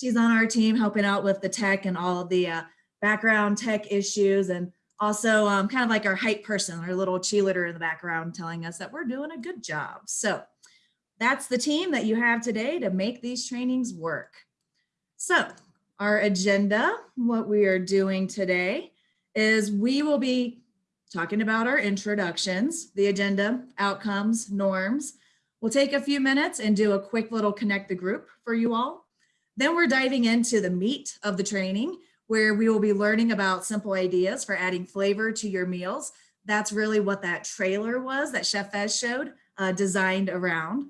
She's on our team helping out with the tech and all the uh, background tech issues and also um, kind of like our hype person, our little cheerleader in the background telling us that we're doing a good job. So that's the team that you have today to make these trainings work. So our agenda, what we are doing today is we will be talking about our introductions, the agenda, outcomes, norms. We'll take a few minutes and do a quick little connect the group for you all. Then we're diving into the meat of the training where we will be learning about simple ideas for adding flavor to your meals. That's really what that trailer was that Chef Fez showed, uh, designed around.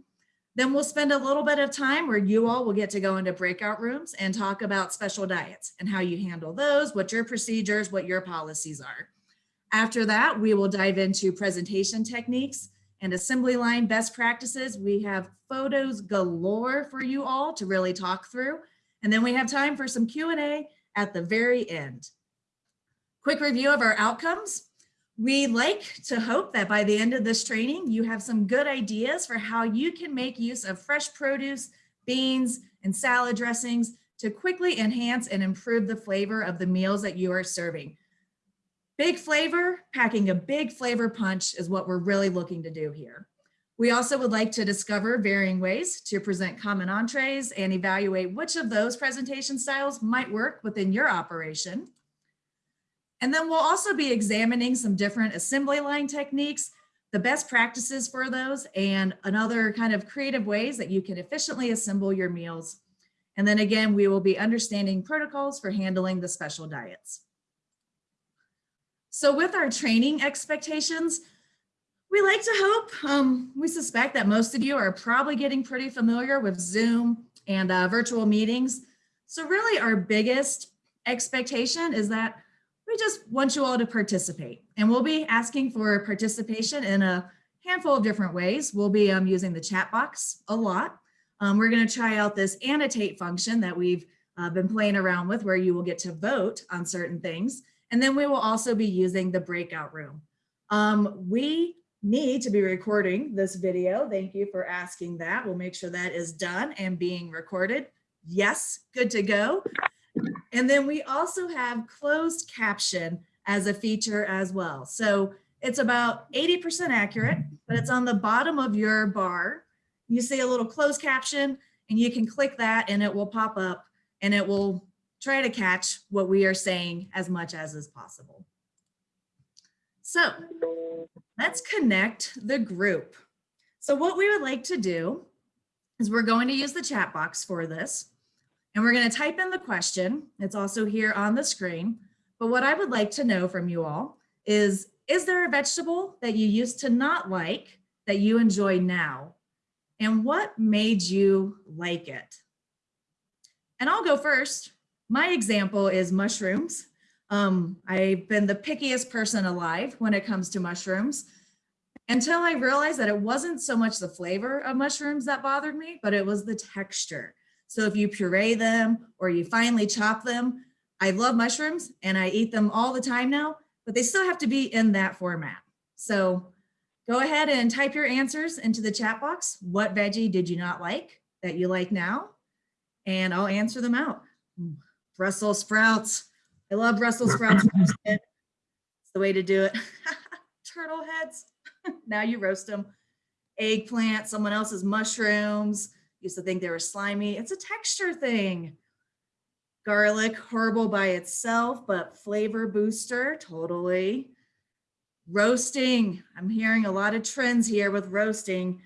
Then we'll spend a little bit of time where you all will get to go into breakout rooms and talk about special diets and how you handle those, what your procedures, what your policies are. After that, we will dive into presentation techniques and assembly line best practices. We have photos galore for you all to really talk through. And then we have time for some Q&A at the very end. Quick review of our outcomes. We like to hope that by the end of this training, you have some good ideas for how you can make use of fresh produce, beans, and salad dressings to quickly enhance and improve the flavor of the meals that you are serving. Big flavor, packing a big flavor punch is what we're really looking to do here. We also would like to discover varying ways to present common entrees and evaluate which of those presentation styles might work within your operation. And then we'll also be examining some different assembly line techniques, the best practices for those, and another kind of creative ways that you can efficiently assemble your meals. And then again, we will be understanding protocols for handling the special diets. So with our training expectations, we like to hope, um, we suspect that most of you are probably getting pretty familiar with Zoom and uh, virtual meetings. So really our biggest expectation is that we just want you all to participate and we'll be asking for participation in a handful of different ways. We'll be um, using the chat box a lot. Um, we're gonna try out this annotate function that we've uh, been playing around with where you will get to vote on certain things. And then we will also be using the breakout room. Um, we need to be recording this video. Thank you for asking that. We'll make sure that is done and being recorded. Yes, good to go. And then we also have closed caption as a feature as well. So it's about 80% accurate, but it's on the bottom of your bar. You see a little closed caption and you can click that and it will pop up and it will try to catch what we are saying as much as is possible. So let's connect the group. So what we would like to do is we're going to use the chat box for this and we're going to type in the question. It's also here on the screen. But what I would like to know from you all is, is there a vegetable that you used to not like that you enjoy now? And what made you like it? And I'll go first. My example is mushrooms. Um, I've been the pickiest person alive when it comes to mushrooms until I realized that it wasn't so much the flavor of mushrooms that bothered me, but it was the texture. So if you puree them or you finely chop them, I love mushrooms and I eat them all the time now, but they still have to be in that format. So go ahead and type your answers into the chat box. What veggie did you not like that you like now? And I'll answer them out. Brussels sprouts. I love Brussels sprouts It's the way to do it. Turtle heads. now you roast them. Eggplant, someone else's mushrooms. Used to think they were slimy. It's a texture thing. Garlic, horrible by itself, but flavor booster, totally. Roasting. I'm hearing a lot of trends here with roasting.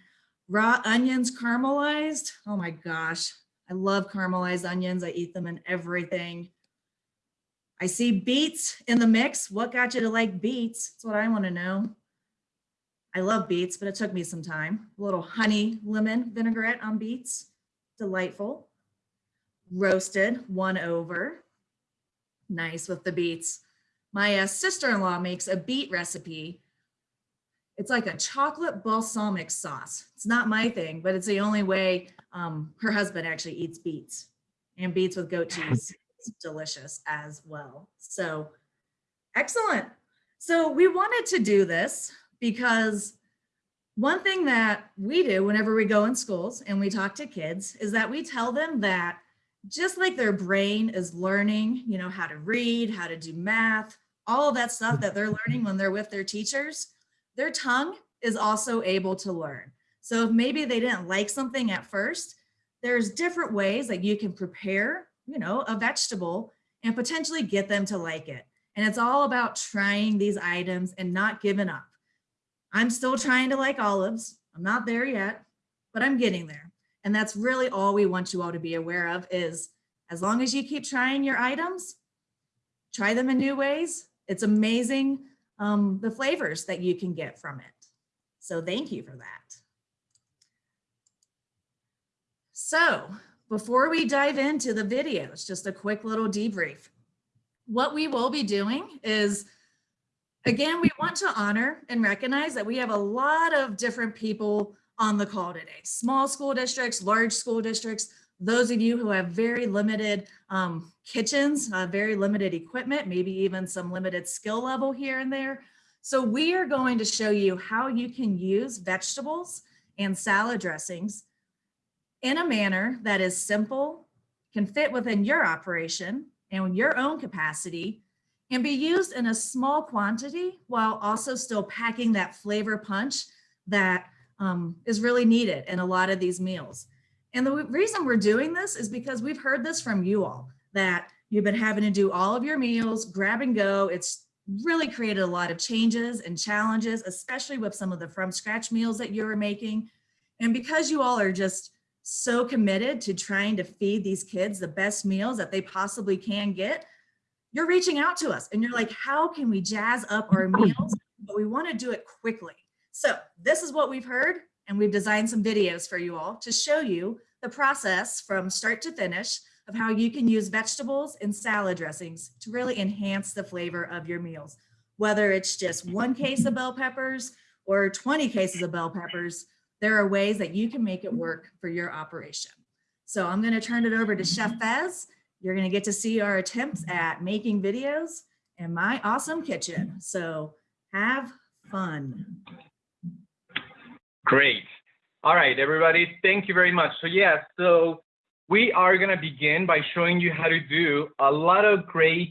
Raw onions caramelized. Oh my gosh. I love caramelized onions. I eat them in everything. I see beets in the mix. What got you to like beets? That's what I want to know. I love beets, but it took me some time. A little honey lemon vinaigrette on beets. Delightful. Roasted, one over. Nice with the beets. My uh, sister-in-law makes a beet recipe. It's like a chocolate balsamic sauce. It's not my thing, but it's the only way um, her husband actually eats beets and beets with goat cheese is delicious as well. So excellent. So we wanted to do this because one thing that we do whenever we go in schools and we talk to kids is that we tell them that just like their brain is learning, you know, how to read, how to do math, all of that stuff that they're learning when they're with their teachers, their tongue is also able to learn. So if maybe they didn't like something at first, there's different ways that you can prepare, you know, a vegetable and potentially get them to like it. And it's all about trying these items and not giving up. I'm still trying to like olives. I'm not there yet, but I'm getting there. And that's really all we want you all to be aware of is as long as you keep trying your items, try them in new ways. It's amazing um, the flavors that you can get from it. So thank you for that. So before we dive into the videos, just a quick little debrief. What we will be doing is, again, we want to honor and recognize that we have a lot of different people on the call today. Small school districts, large school districts, those of you who have very limited um, kitchens, uh, very limited equipment, maybe even some limited skill level here and there. So we are going to show you how you can use vegetables and salad dressings in a manner that is simple, can fit within your operation and your own capacity, and be used in a small quantity while also still packing that flavor punch that um, is really needed in a lot of these meals. And the reason we're doing this is because we've heard this from you all, that you've been having to do all of your meals, grab and go. It's really created a lot of changes and challenges, especially with some of the from scratch meals that you were making. And because you all are just so committed to trying to feed these kids the best meals that they possibly can get, you're reaching out to us and you're like, how can we jazz up our mm-hmm. meals? But we wanna do it quickly. So this is what we've heard and we've designed some videos for you all to show you the process from start to finish of how you can use vegetables and salad dressings to really enhance the flavor of your meals. Whether it's just one case of bell peppers or 20 cases of bell peppers, there are ways that you can make it mm-hmm. work for your operation. So I'm gonna turn it over to Chef mm-hmm. Fez. You're gonna get to see our attempts at making videos in my awesome kitchen. So have fun. Great. All right, everybody, thank you very much. So yes, so we are gonna begin by showing you how to do a lot of great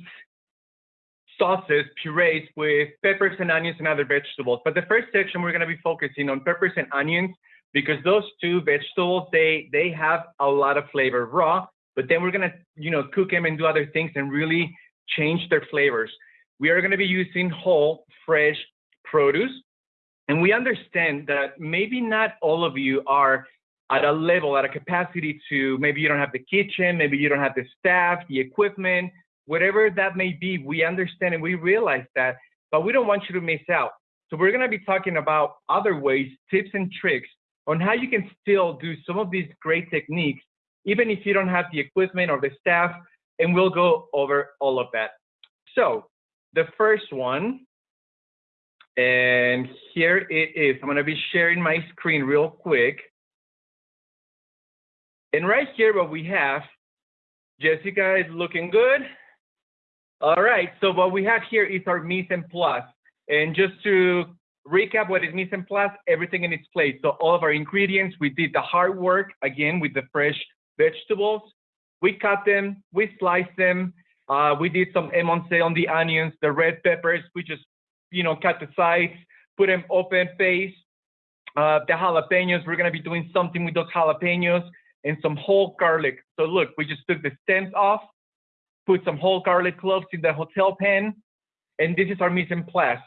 sauces, purees with peppers and onions and other vegetables. But the first section, we're gonna be focusing on peppers and onions because those two vegetables, they, they have a lot of flavor raw, but then we're gonna, you know, cook them and do other things and really change their flavors. We are gonna be using whole, fresh produce. And we understand that maybe not all of you are at a level, at a capacity to maybe you don't have the kitchen, maybe you don't have the staff, the equipment, whatever that may be. We understand and we realize that, but we don't want you to miss out. So we're going to be talking about other ways, tips and tricks on how you can still do some of these great techniques, even if you don't have the equipment or the staff, and we'll go over all of that. So the first one and here it is. I'm going to be sharing my screen real quick. And right here, what we have, Jessica is looking good. All right, so what we have here is our mise en place. And just to recap what is mise en place, everything in its place. So all of our ingredients, we did the hard work, again, with the fresh vegetables. We cut them, we sliced them. Uh, we did some émincé on the onions, the red peppers. We just you know, cut the sides, put them open face. Uh, the jalapenos, we're gonna be doing something with those jalapenos and some whole garlic. So look, we just took the stems off, put some whole garlic cloves in the hotel pan, and this is our mise en place.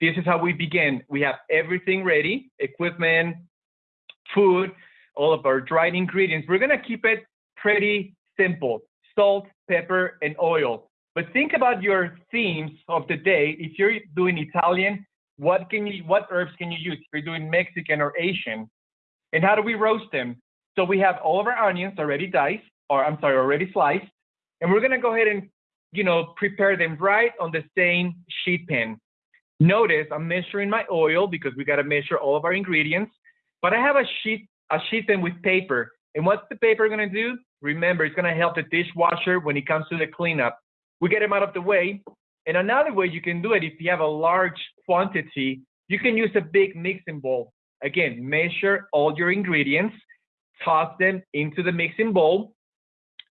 This is how we begin. We have everything ready, equipment, food, all of our dried ingredients. We're gonna keep it pretty simple, salt, pepper, and oil. But think about your themes of the day. If you're doing Italian, what can you, what herbs can you use? If you're doing Mexican or Asian, and how do we roast them? So we have all of our onions already diced, or I'm sorry, already sliced, and we're gonna go ahead and, you know, prepare them right on the same sheet pan. Notice I'm measuring my oil because we gotta measure all of our ingredients, but I have a sheet, a sheet pan with paper. And what's the paper gonna do? Remember, it's gonna help the dishwasher when it comes to the cleanup we get them out of the way. And another way you can do it, if you have a large quantity, you can use a big mixing bowl. Again, measure all your ingredients, toss them into the mixing bowl,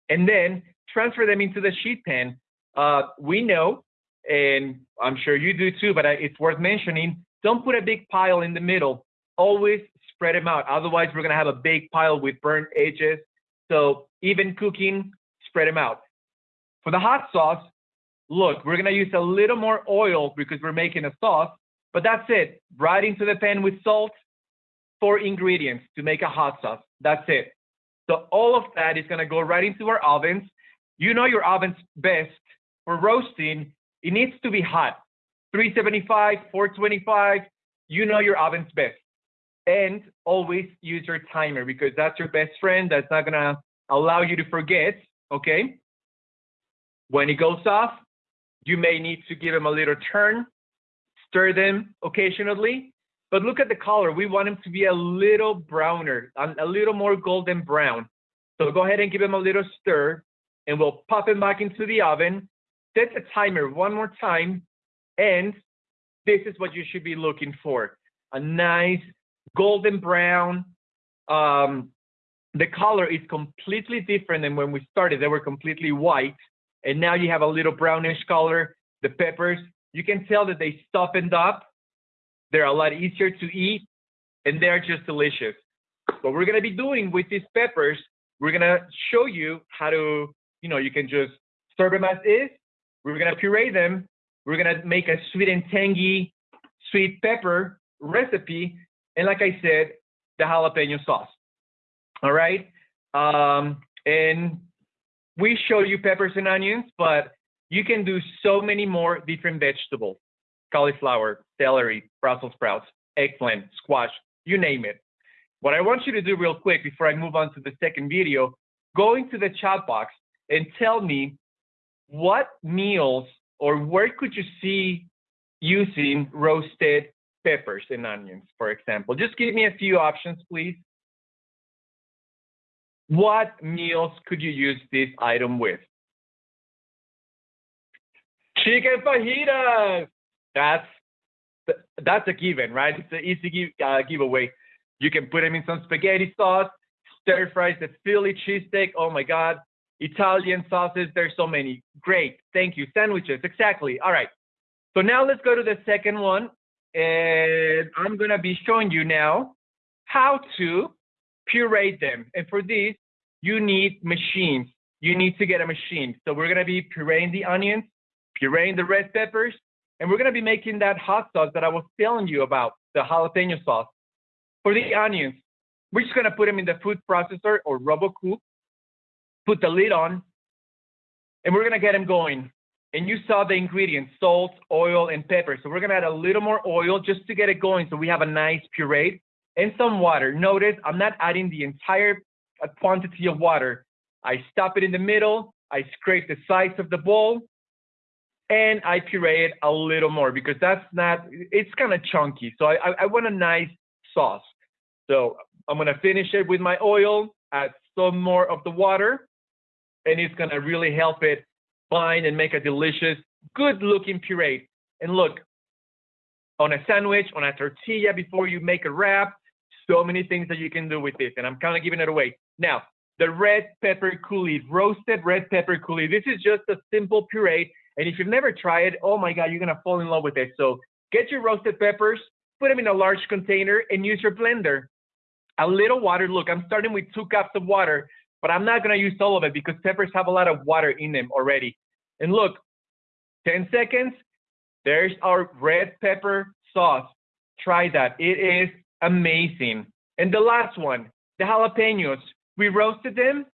and then transfer them into the sheet pan. Uh, we know, and I'm sure you do too, but it's worth mentioning, don't put a big pile in the middle. Always spread them out. Otherwise, we're gonna have a big pile with burnt edges. So even cooking, spread them out. For the hot sauce, look, we're gonna use a little more oil because we're making a sauce, but that's it. Right into the pan with salt, four ingredients to make a hot sauce. That's it. So all of that is gonna go right into our ovens. You know your oven's best for roasting. It needs to be hot. 375, 425, you know your oven's best. And always use your timer because that's your best friend. That's not gonna allow you to forget, okay? When it goes off, you may need to give them a little turn, stir them occasionally, but look at the color. We want them to be a little browner, a little more golden brown. So go ahead and give them a little stir and we'll pop them back into the oven. Set the timer one more time and this is what you should be looking for. A nice golden brown. Um, the color is completely different than when we started. They were completely white and now you have a little brownish color. The peppers, you can tell that they softened up. They're a lot easier to eat and they're just delicious. What we're gonna be doing with these peppers, we're gonna show you how to, you know, you can just serve them as is. We're gonna puree them. We're gonna make a sweet and tangy sweet pepper recipe. And like I said, the jalapeno sauce. All right. Um, and we show you peppers and onions, but you can do so many more different vegetables cauliflower, celery, Brussels sprouts, eggplant, squash, you name it. What I want you to do real quick before I move on to the second video, go into the chat box and tell me what meals or where could you see using roasted peppers and onions, for example. Just give me a few options, please. What meals could you use this item with? Chicken fajitas. That's that's a given, right? It's an easy give, uh, giveaway. You can put them in some spaghetti sauce, stir fries, the Philly cheesesteak. Oh my God. Italian sauces. There's so many. Great. Thank you. Sandwiches. Exactly. All right. So now let's go to the second one. And I'm going to be showing you now how to puree them. And for this, you need machines. You need to get a machine. So we're going to be pureeing the onions, pureeing the red peppers, and we're going to be making that hot sauce that I was telling you about, the jalapeno sauce. For the onions, we're just going to put them in the food processor or Robot Coupe, put the lid on, and we're going to get them going. And you saw the ingredients, salt, oil, and pepper. So we're going to add a little more oil just to get it going so we have a nice puree and some water. Notice I'm not adding the entire uh, quantity of water. I stop it in the middle, I scrape the sides of the bowl, and I puree it a little more because that's not, it's kind of chunky. So I, I, I want a nice sauce. So I'm gonna finish it with my oil, add some more of the water, and it's gonna really help it bind and make a delicious, good looking puree. And look, on a sandwich, on a tortilla before you make a wrap, so many things that you can do with this, and I'm kind of giving it away. Now, the red pepper coulis, roasted red pepper coulis. This is just a simple puree, and if you've never tried it, oh my God, you're gonna fall in love with it. So get your roasted peppers, put them in a large container, and use your blender. A little water. Look, I'm starting with two cups of water, but I'm not gonna use all of it because peppers have a lot of water in them already. And look, 10 seconds, there's our red pepper sauce. Try that. It is amazing. And the last one, the jalapenos. We roasted them,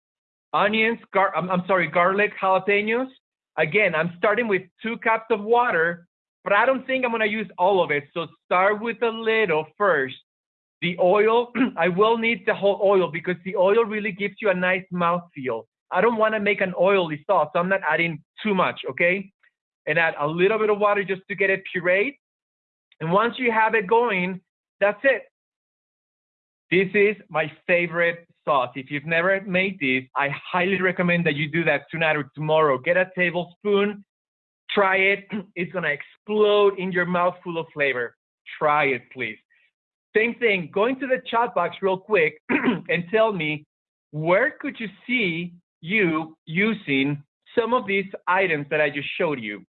onions, gar I'm, I'm sorry, garlic jalapenos. Again, I'm starting with two cups of water, but I don't think I'm gonna use all of it. So start with a little first. The oil, I will need the whole oil because the oil really gives you a nice mouthfeel. I don't wanna make an oily sauce, so I'm not adding too much, okay? And add a little bit of water just to get it pureed. And once you have it going, that's it. This is my favorite sauce. If you've never made this, I highly recommend that you do that tonight or tomorrow. Get a tablespoon, try it. It's gonna explode in your mouth full of flavor. Try it, please. Same thing, go into the chat box real quick and tell me where could you see you using some of these items that I just showed you.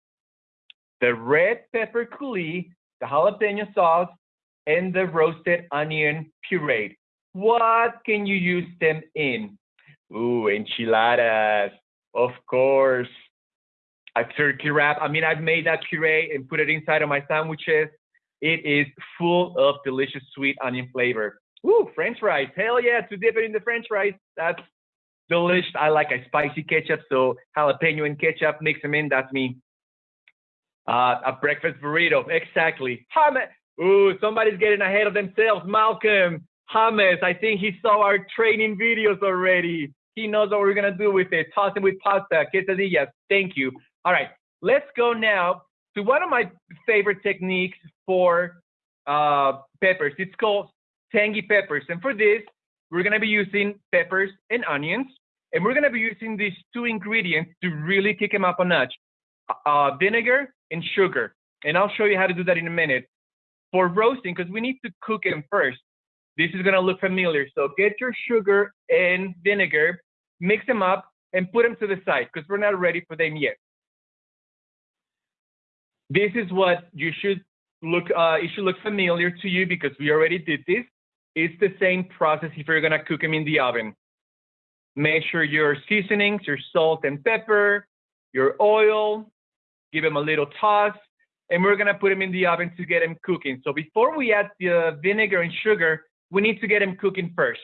The red pepper coulis, the jalapeno sauce, and the roasted onion puree. What can you use them in? Ooh, enchiladas, of course. A turkey wrap. I mean, I've made that puree and put it inside of my sandwiches. It is full of delicious sweet onion flavor. Ooh, French fries. Hell yeah, to dip it in the French fries. That's delicious. I like a spicy ketchup, so jalapeno and ketchup, mix them in. That's me. Uh, a breakfast burrito. Exactly. Hummus. Ooh, somebody's getting ahead of themselves. Malcolm. Hummus. I think he saw our training videos already. He knows what we're gonna do with it. Toss it with pasta, quesadillas. Thank you. All right, let's go now to one of my favorite techniques for uh, peppers. It's called tangy peppers. And for this, we're gonna be using peppers and onions. And we're gonna be using these two ingredients to really kick them up a notch. Uh, vinegar and sugar. And I'll show you how to do that in a minute. For roasting, because we need to cook them first. This is gonna look familiar. So get your sugar and vinegar, mix them up, and put them to the side because we're not ready for them yet. This is what you should look, uh, it should look familiar to you because we already did this. It's the same process if you're gonna cook them in the oven. Make sure your seasonings, your salt and pepper, your oil, give them a little toss, and we're gonna put them in the oven to get them cooking. So before we add the vinegar and sugar, we need to get them cooking first.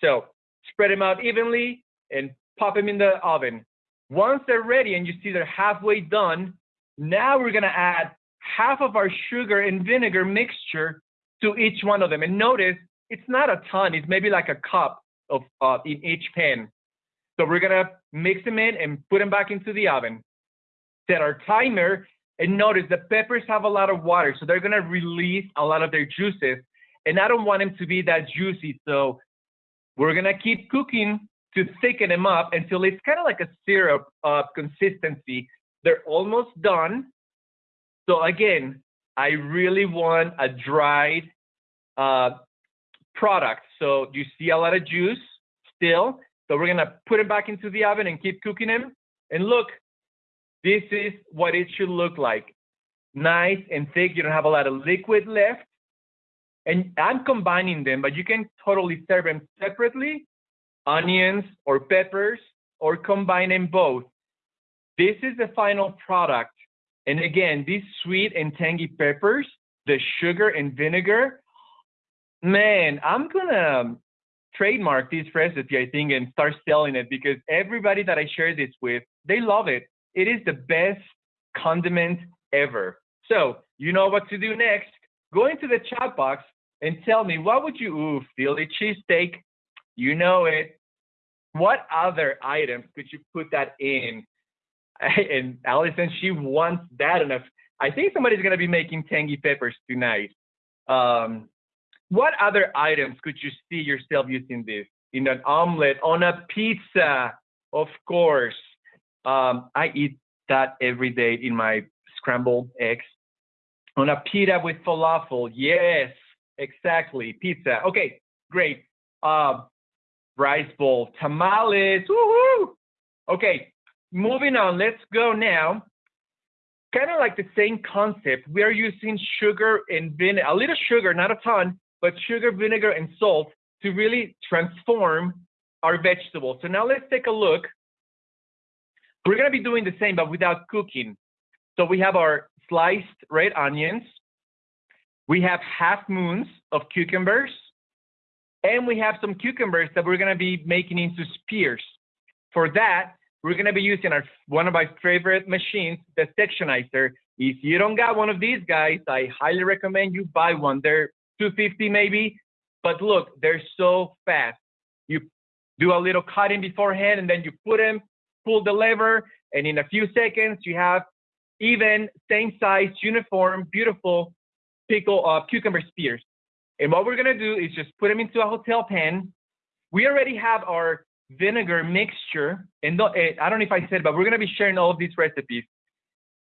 So spread them out evenly and pop them in the oven. Once they're ready and you see they're halfway done, now we're gonna add half of our sugar and vinegar mixture to each one of them. And notice it's not a ton, it's maybe like a cup of uh, in each pan. So we're gonna mix them in and put them back into the oven. Set our timer and notice the peppers have a lot of water, so they're gonna release a lot of their juices. And I don't want them to be that juicy, so we're gonna keep cooking to thicken them up until it's kind of like a syrup uh, consistency. They're almost done. So again, I really want a dried uh, product. So you see a lot of juice still. So we're gonna put it back into the oven and keep cooking them. And look, this is what it should look like. Nice and thick. You don't have a lot of liquid left. And I'm combining them, but you can totally serve them separately, onions or peppers, or combine them both. This is the final product. And again, these sweet and tangy peppers, the sugar and vinegar, man, I'm gonna trademark this recipe, I think, and start selling it because everybody that I share this with, they love it. It is the best condiment ever. So you know what to do next. Go into the chat box and tell me what would you ooh, Philly cheesesteak? You know it. What other items could you put that in? And Allison, she wants that enough. I think somebody's gonna be making tangy peppers tonight. Um, what other items could you see yourself using this? In an omelet, on a pizza, of course. Um, I eat that every day in my scrambled eggs. On a pita with falafel, yes, exactly, pizza. Okay, great. Uh, rice bowl, tamales, woohoo! Okay, moving on, let's go now. Kind of like the same concept. We are using sugar and vinegar, a little sugar, not a ton, but sugar, vinegar, and salt to really transform our vegetables. So now let's take a look. We're gonna be doing the same, but without cooking. So we have our sliced red onions. We have half moons of cucumbers. And we have some cucumbers that we're gonna be making into spears. For that, we're gonna be using our one of my favorite machines, the sectionizer. If you don't got one of these guys, I highly recommend you buy one. They're 250 maybe, but look, they're so fast. You do a little cutting beforehand and then you put them, pull the lever, and in a few seconds you have even same size, uniform, beautiful pickle uh, cucumber spears. And what we're gonna do is just put them into a hotel pan. We already have our vinegar mixture, and eh, I don't know if I said, but we're gonna be sharing all of these recipes.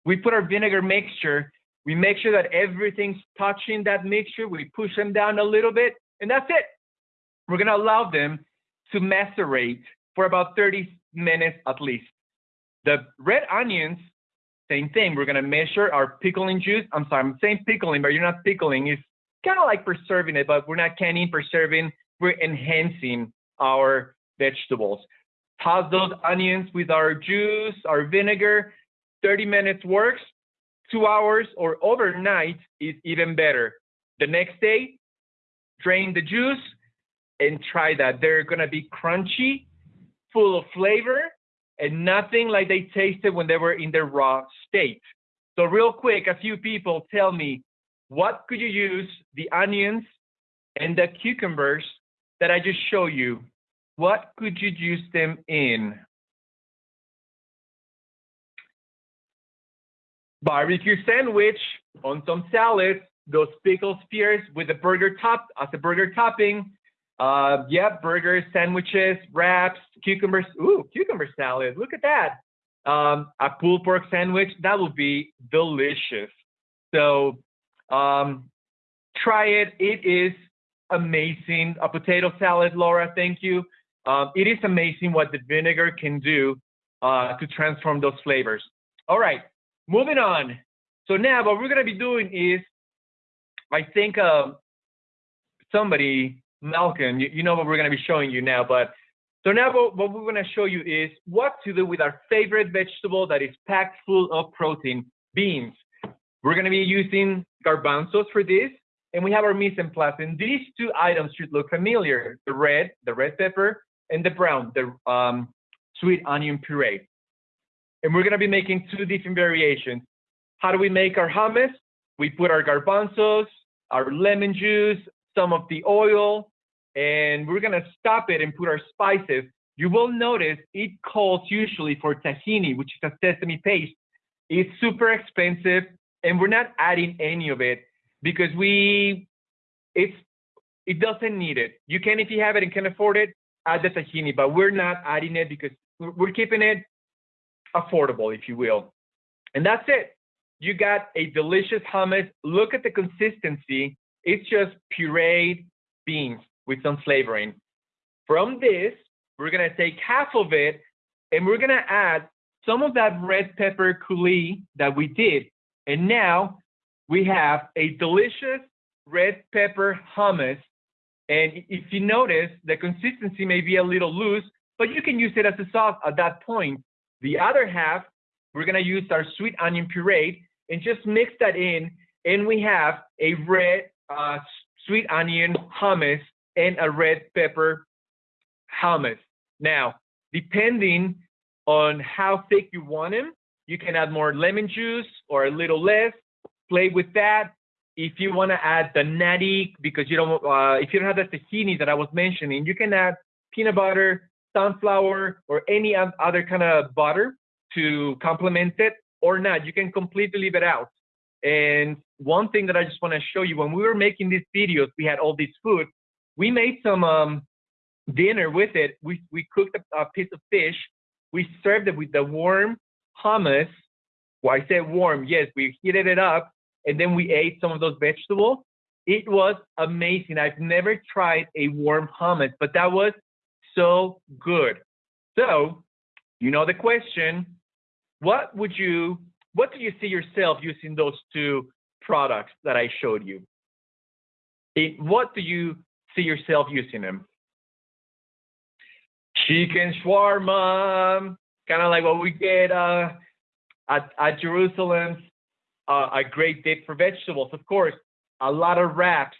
We put our vinegar mixture we make sure that everything's touching that mixture. We push them down a little bit, and that's it. We're gonna allow them to macerate for about 30 minutes at least. The red onions, same thing. We're gonna measure our pickling juice. I'm sorry, I'm saying pickling, but you're not pickling. It's kind of like preserving it, but we're not canning, preserving. We're enhancing our vegetables. Toss those onions with our juice, our vinegar. 30 minutes works. Two hours or overnight is even better. The next day, drain the juice and try that. They're gonna be crunchy, full of flavor, and nothing like they tasted when they were in their raw state. So real quick, a few people tell me, what could you use the onions and the cucumbers that I just showed you? What could you use them in? Barbecue sandwich on some salad, those pickle spears with a burger top as a burger topping. Uh, yeah, burgers, sandwiches, wraps, cucumbers. Ooh, cucumber salad. Look at that. Um, a pulled pork sandwich. That would be delicious. So um, try it. It is amazing. A potato salad, Laura. Thank you. Um, it is amazing what the vinegar can do uh, to transform those flavors. All right, moving on. So now what we're gonna be doing is, I think uh, somebody, Malcolm, you, you, know what we're gonna be showing you now, but so now what, what we're gonna show you is what to do with our favorite vegetable that is packed full of protein, beans. We're gonna be using garbanzos for this, and we have our mise en place. And these two items should look familiar, the red, the red pepper, and the brown, the um, sweet onion puree. And we're gonna be making two different variations. How do we make our hummus? We put our garbanzos, our lemon juice, some of the oil, and we're gonna stop it and put our spices. You will notice it calls usually for tahini, which is a sesame paste. It's super expensive, and we're not adding any of it because we, it's, it doesn't need it. You can, if you have it and can afford it, add the tahini, but we're not adding it because we're keeping it affordable, if you will. And that's it. You got a delicious hummus. Look at the consistency. It's just pureed beans with some flavoring. From this, we're gonna take half of it and we're gonna add some of that red pepper coulis that we did. And now we have a delicious red pepper hummus and if you notice, the consistency may be a little loose, but you can use it as a sauce at that point. The other half, we're gonna use our sweet onion puree and just mix that in, and we have a red uh, sweet onion hummus and a red pepper hummus. Now, depending on how thick you want them, you can add more lemon juice or a little less, play with that. If you want to add the natty, because you don't, uh, if you don't have the tahini that I was mentioning, you can add peanut butter, sunflower, or any other kind of butter to complement it, or not. You can completely leave it out. And one thing that I just want to show you, when we were making these videos, we had all this food. We made some um, dinner with it. We, we cooked a, a piece of fish. We served it with the warm hummus. Well, I said warm, yes, we heated it up and then we ate some of those vegetables. It was amazing. I've never tried a warm hummus, but that was so good. So, you know the question, what would you, what do you see yourself using those two products that I showed you? It, what do you see yourself using them? Chicken shawarma, kind of like what we get uh, at, at Jerusalem uh, Uh, a great dip for vegetables. Of course, a lot of wraps.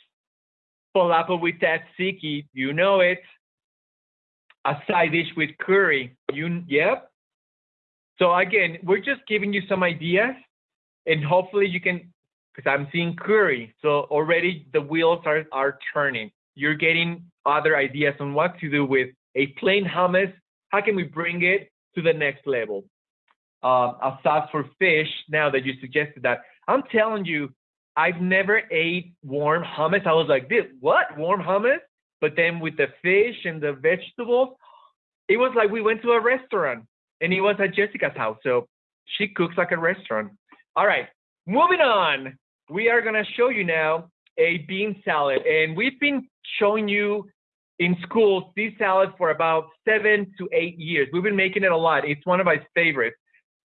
Falafel with tzatziki, you know it. A side dish with curry, you yep. So again, we're just giving you some ideas, and hopefully you can, because I'm seeing curry. So already the wheels are are turning. You're getting other ideas on what to do with a plain hummus. How can we bring it to the next level? Um, a sauce for fish now that you suggested that. I'm telling you, I've never ate warm hummus. I was like, this, what? Warm hummus? But then with the fish and the vegetables, it was like we went to a restaurant and it was at Jessica's house. So she cooks like a restaurant. All right, moving on. We are gonna show you now a bean salad. And we've been showing you in schools this salad for about seven to eight years. We've been making it a lot. It's one of my favorites.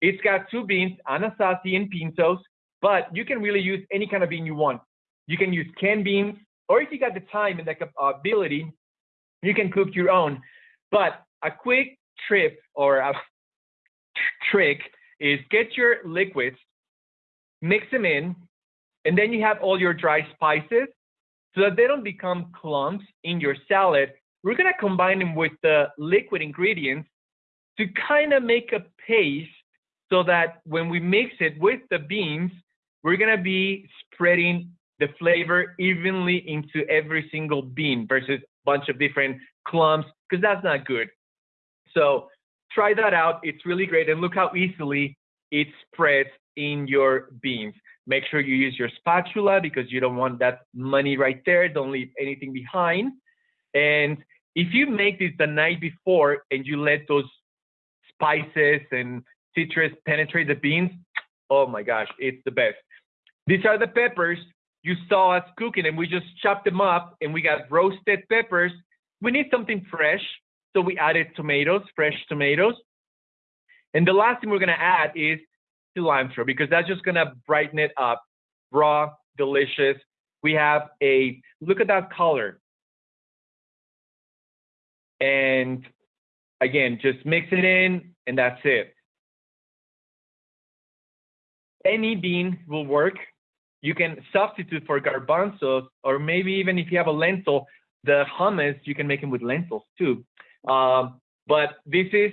It's got two beans, anasazi and pintos, but you can really use any kind of bean you want. You can use canned beans, or if you got the time and the uh, ability, you can cook your own. But a quick trip or a trick is get your liquids, mix them in, and then you have all your dry spices so that they don't become clumps in your salad. We're gonna combine them with the liquid ingredients to kind of make a paste so that when we mix it with the beans, we're gonna be spreading the flavor evenly into every single bean versus a bunch of different clumps, because that's not good. So try that out. It's really great. And look how easily it spreads in your beans. Make sure you use your spatula because you don't want that money right there. Don't leave anything behind. And if you make this the night before and you let those spices and citrus penetrate the beans, oh my gosh, it's the best. These are the peppers you saw us cooking and we just chopped them up and we got roasted peppers. We need something fresh. So we added tomatoes, fresh tomatoes. And the last thing we're gonna add is cilantro because that's just gonna brighten it up. Raw, delicious. We have a, look at that color. And again, just mix it in and that's it. Any bean will work. You can substitute for garbanzos or maybe even if you have a lentil, the hummus, you can make them with lentils too. Um, but this is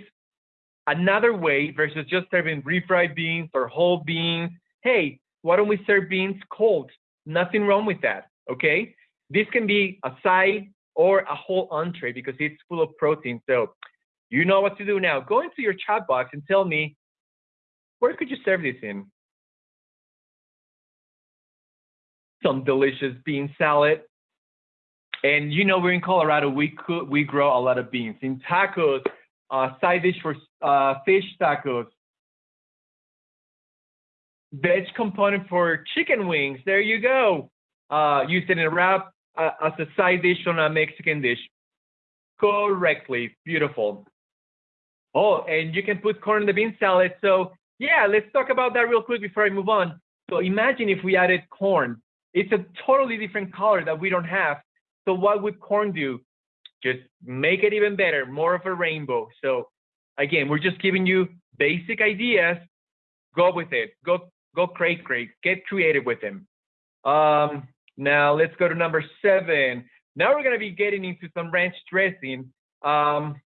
another way versus just serving refried beans or whole beans. Hey, why don't we serve beans cold? Nothing wrong with that, okay? This can be a side or a whole entree because it's full of protein. So you know what to do now. Go into your chat box and tell me, where could you serve this in? Some delicious bean salad. And you know, we're in Colorado, we could, we grow a lot of beans. In tacos, uh, side dish for uh, fish tacos. Veg component for chicken wings. There you go. Uh, use it in a wrap uh, as a side dish on a Mexican dish. Correctly. Beautiful. Oh, and you can put corn in the bean salad. So yeah, let's talk about that real quick before I move on. So imagine if we added corn. It's a totally different color that we don't have. So what would corn do? Just make it even better, more of a rainbow. So again, we're just giving you basic ideas. Go with it. Go go crazy, crazy. Get creative with them. Um, now let's go to number seven. Now we're gonna be getting into some ranch dressing. Um,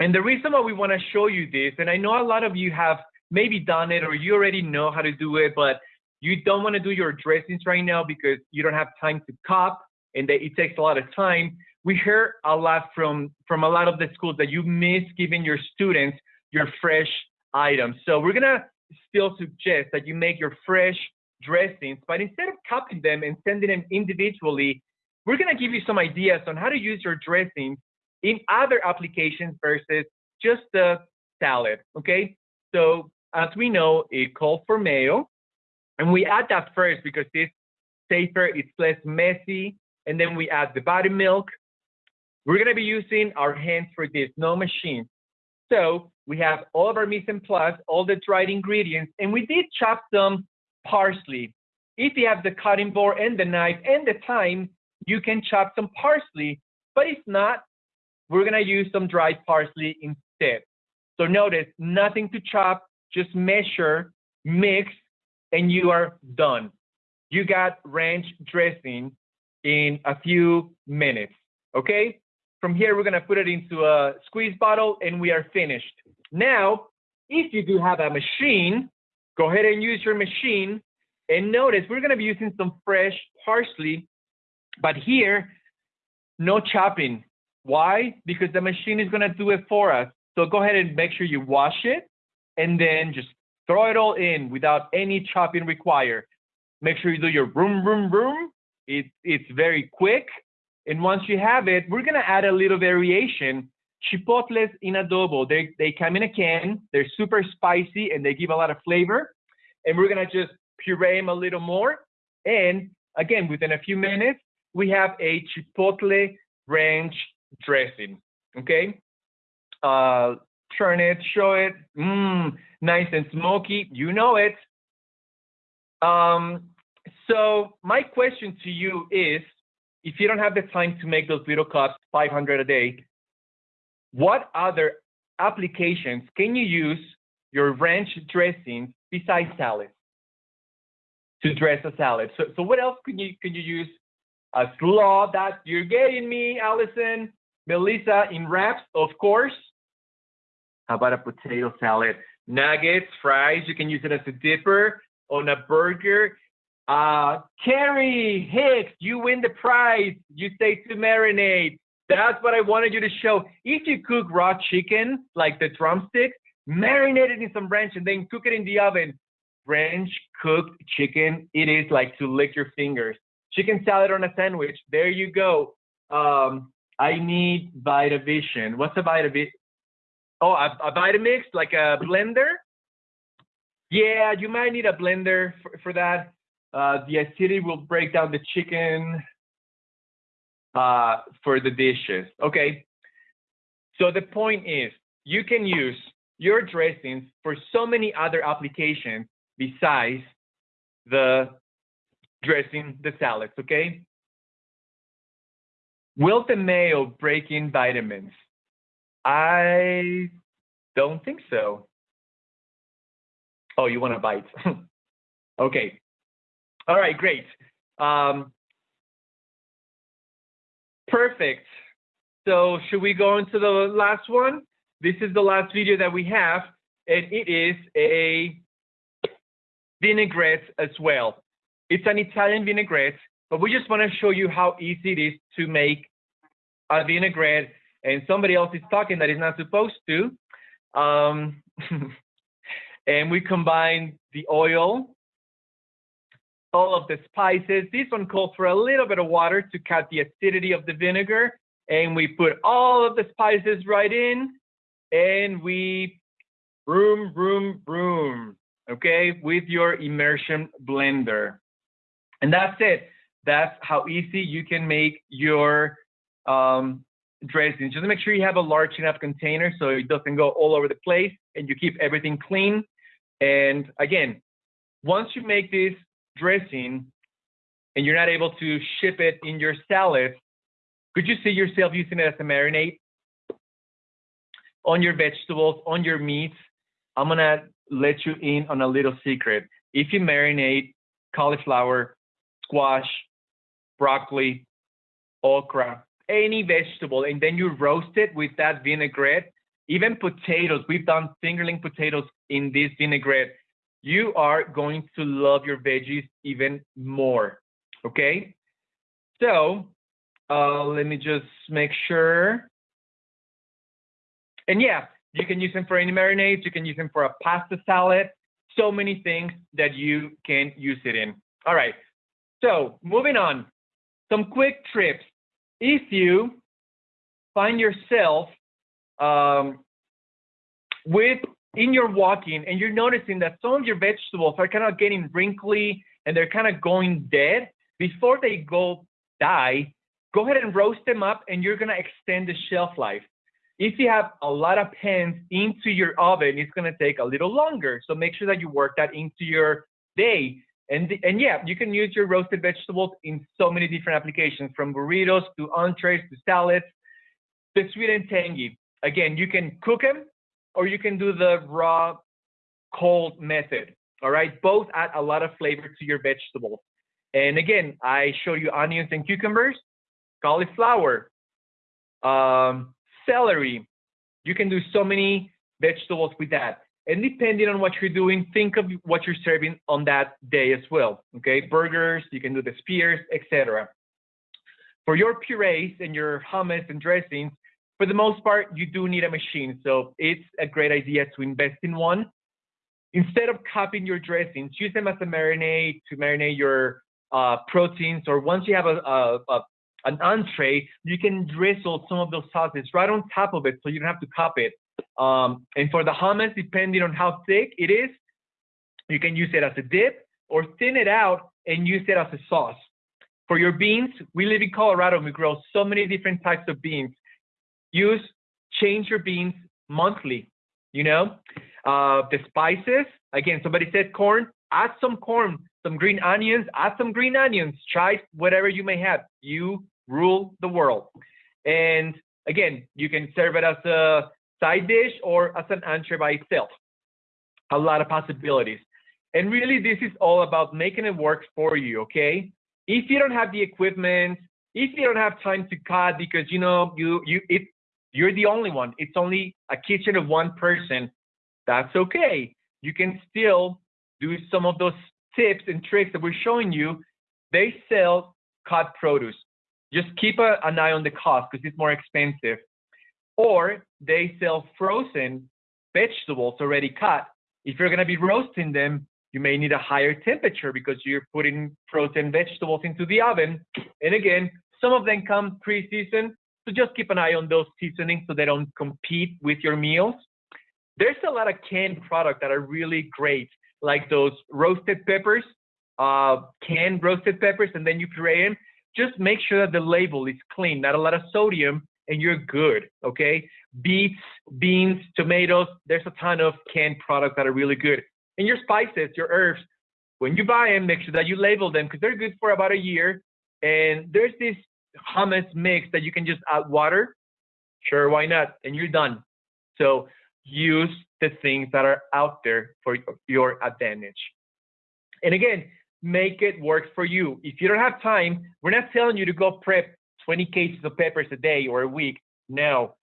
and the reason why we want to show you this, and I know a lot of you have maybe done it or you already know how to do it, but you don't want to do your dressings right now because you don't have time to cop and that it takes a lot of time. We hear a lot from from a lot of the schools that you miss giving your students your fresh items. So we're gonna still suggest that you make your fresh dressings, but instead of copying them and sending them individually, we're gonna give you some ideas on how to use your dressings in other applications versus just the salad. Okay. So as we know, it calls for mayo, and we add that first because it's safer, it's less messy, and then we add the body buttermilk. We're gonna be using our hands for this, no machine. So we have all of our mise en place, all the dried ingredients, and we did chop some parsley. If you have the cutting board and the knife and the time, you can chop some parsley, but if not, we're gonna use some dried parsley instead. So notice, nothing to chop, just measure, mix, and you are done. You got ranch dressing in a few minutes, okay? From here, we're gonna put it into a squeeze bottle and we are finished. Now, if you do have a machine, go ahead and use your machine. And notice we're gonna be using some fresh parsley, but here, no chopping. Why? Because the machine is gonna do it for us. So go ahead and make sure you wash it and then just throw it all in without any chopping required. Make sure you do your room, room, room, it, it's very quick. And once you have it, we're gonna add a little variation. Chipotles in adobo, they, they come in a can, they're super spicy and they give a lot of flavor. And we're gonna just puree them a little more. And again, within a few minutes, we have a chipotle ranch dressing, okay? Uh, turn it, show it, mmm, nice and smoky, you know it. Um, so my question to you is, if you don't have the time to make those little cups, 500 a day, what other applications can you use your ranch dressing besides salads to dress a salad? So, so what else can you can you use? A slaw that you're getting me, Allison, Melissa, in wraps, of course. How about a potato salad? Nuggets, fries, you can use it as a dipper on a burger. Uh, Carrie Hicks, you win the prize. You say to marinate. That's what I wanted you to show. If you cook raw chicken, like the drumstick, marinate it in some ranch and then cook it in the oven. Ranch cooked chicken, it is like to lick your fingers. Chicken salad on a sandwich, there you go. Um, I need Vitavision. What's a Vitavision? Oh, a, a Vitamix, like a blender? Yeah, you might need a blender for, for that. Uh, the acidity will break down the chicken uh, for the dishes. Okay. So the point is, you can use your dressings for so many other applications besides the dressing the salads. Okay. Will the mayo break in vitamins? I don't think so. Oh, you want to bite? okay. All right, great. Um, perfect. So should we go into the last one? This is the last video that we have, and it is a vinaigrette as well. It's an Italian vinaigrette, but we just want to show you how easy it is to make a vinaigrette, and somebody else is talking that is not supposed to. Um, and we combine the oil all of the spices. This one calls for a little bit of water to cut the acidity of the vinegar. And we put all of the spices right in and we broom, broom, broom, okay, with your immersion blender. And that's it. That's how easy you can make your um, dressing. Just make sure you have a large enough container so it doesn't go all over the place and you keep everything clean. And again, once you make this dressing and you're not able to ship it in your salad, could you see yourself using it as a marinade on your vegetables, on your meats? I'm gonna let you in on a little secret. If you marinate cauliflower, squash, broccoli, okra, any vegetable, and then you roast it with that vinaigrette, even potatoes, we've done fingerling potatoes in this vinaigrette you are going to love your veggies even more. Okay. So uh, let me just make sure. And yeah, you can use them for any marinades. You can use them for a pasta salad. So many things that you can use it in. All right. So moving on, some quick trips. If you find yourself um, with in your walking and you're noticing that some of your vegetables are kind of getting wrinkly and they're kind of going dead, before they go die, go ahead and roast them up and you're going to extend the shelf life. If you have a lot of pans into your oven, it's going to take a little longer. So make sure that you work that into your day. And, and yeah, you can use your roasted vegetables in so many different applications from burritos to entrees to salads. The sweet and tangy. Again, you can cook them or you can do the raw cold method. All right, both add a lot of flavor to your vegetables. And again, I show you onions and cucumbers, cauliflower, um, celery. You can do so many vegetables with that. And depending on what you're doing, think of what you're serving on that day as well. Okay, burgers, you can do the spears, etc. For your purees and your hummus and dressings, for the most part, you do need a machine. So it's a great idea to invest in one. Instead of cupping your dressings, use them as a marinade to marinate your uh, proteins. Or once you have a, a, a, an entree, you can drizzle some of those sauces right on top of it so you don't have to cup it. Um, and for the hummus, depending on how thick it is, you can use it as a dip or thin it out and use it as a sauce. For your beans, we live in Colorado and we grow so many different types of beans use change your beans monthly. You know, uh, the spices. Again, somebody said corn. Add some corn, some green onions. Add some green onions. Try whatever you may have. You rule the world. And again, you can serve it as a side dish or as an entree by itself. A lot of possibilities. And really, this is all about making it work for you, okay? If you don't have the equipment, if you don't have time to cut because you know you you it you're the only one. It's only a kitchen of one person. That's okay. You can still do some of those tips and tricks that we're showing you. They sell cut produce. Just keep a, an eye on the cost because it's more expensive. Or they sell frozen vegetables already cut. If you're going to be roasting them, you may need a higher temperature because you're putting frozen vegetables into the oven. And again, some of them come pre-seasoned, so just keep an eye on those seasonings so they don't compete with your meals. There's a lot of canned product that are really great, like those roasted peppers, uh, canned roasted peppers, and then you puree them. Just make sure that the label is clean, not a lot of sodium, and you're good, okay? Beets, beans, tomatoes, there's a ton of canned products that are really good. And your spices, your herbs, when you buy them, make sure that you label them because they're good for about a year. And there's this hummus mix that you can just add water. Sure, why not? And you're done. So use the things that are out there for your advantage. And again, make it work for you. If you don't have time, we're not telling you to go prep 20 cases of peppers a day or a week. No,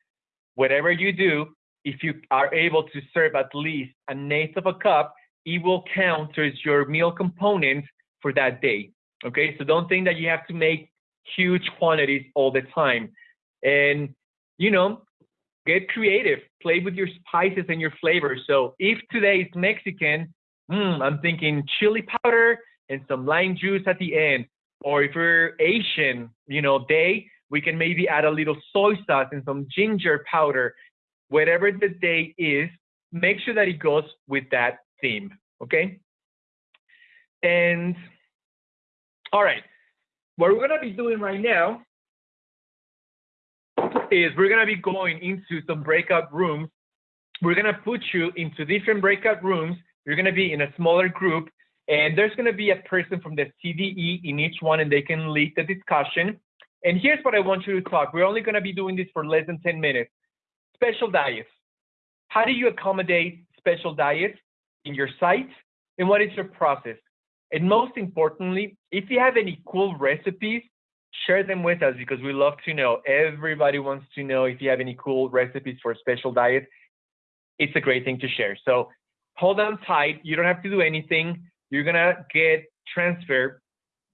whatever you do, if you are able to serve at least an eighth of a cup, it will count as your meal component for that day. Okay, so don't think that you have to make huge quantities all the time. And, you know, get creative, play with your spices and your flavors. So if today is Mexican, mm, I'm thinking chili powder and some lime juice at the end. Or if we're Asian, you know, day, we can maybe add a little soy sauce and some ginger powder. Whatever the day is, make sure that it goes with that theme, okay? And all right, what we're gonna be doing right now is we're gonna be going into some breakout rooms. We're gonna put you into different breakout rooms. You're gonna be in a smaller group and there's gonna be a person from the CDE in each one and they can lead the discussion. And here's what I want you to talk. We're only gonna be doing this for less than 10 minutes. Special diets. How do you accommodate special diets in your site? And what is your process? And most importantly, if you have any cool recipes, share them with us because we love to know. Everybody wants to know if you have any cool recipes for special diets. It's a great thing to share. So hold on tight. You don't have to do anything. You're gonna get transferred.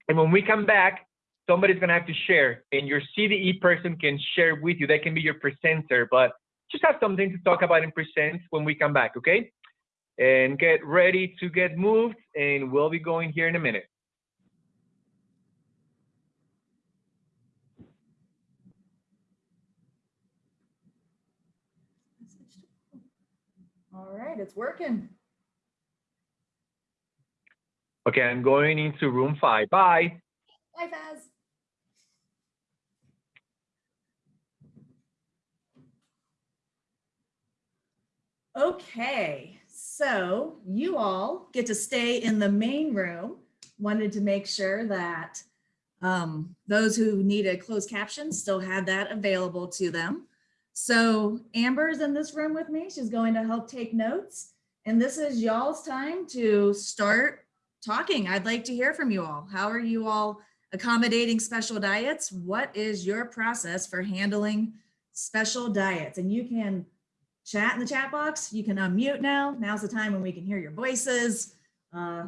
And when we come back, somebody's gonna have to share and your CDE person can share with you. They can be your presenter, but just have something to talk about and present when we come back, okay? And get ready to get moved and we'll be going here in a minute. All right, it's working. Okay, I'm going into room five. Bye. Bye, Faz. Okay, so you all get to stay in the main room. Wanted to make sure that um, those who need a closed caption still had that available to them. So Amber's in this room with me. She's going to help take notes. And this is y'all's time to start talking. I'd like to hear from you all. How are you all accommodating special diets? What is your process for handling special diets? And you can chat in the chat box. You can unmute now. Now's the time when we can hear your voices. Uh,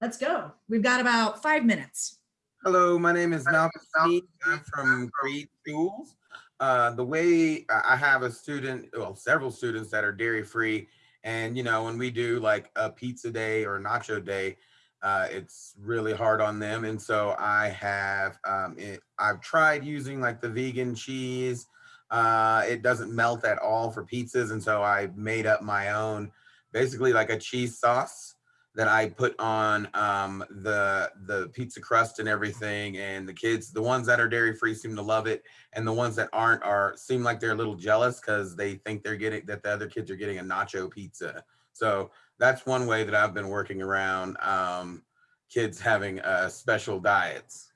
let's go. We've got about five minutes. Hello, my name is Steve. I'm from Creede Schools. Uh, the way I have a student, well, several students that are dairy free. And, you know, when we do like a pizza day or nacho day, uh, it's really hard on them. And so I have, um, it, I've tried using like the vegan cheese. Uh, it doesn't melt at all for pizzas. And so I made up my own, basically like a cheese sauce that I put on um, the the pizza crust and everything. And the kids, the ones that are dairy free, seem to love it, and the ones that aren't are seem like they're a little jealous because they think they're getting that the other kids are getting a nacho pizza. So that's one way that I've been working around um, kids having uh, special diets.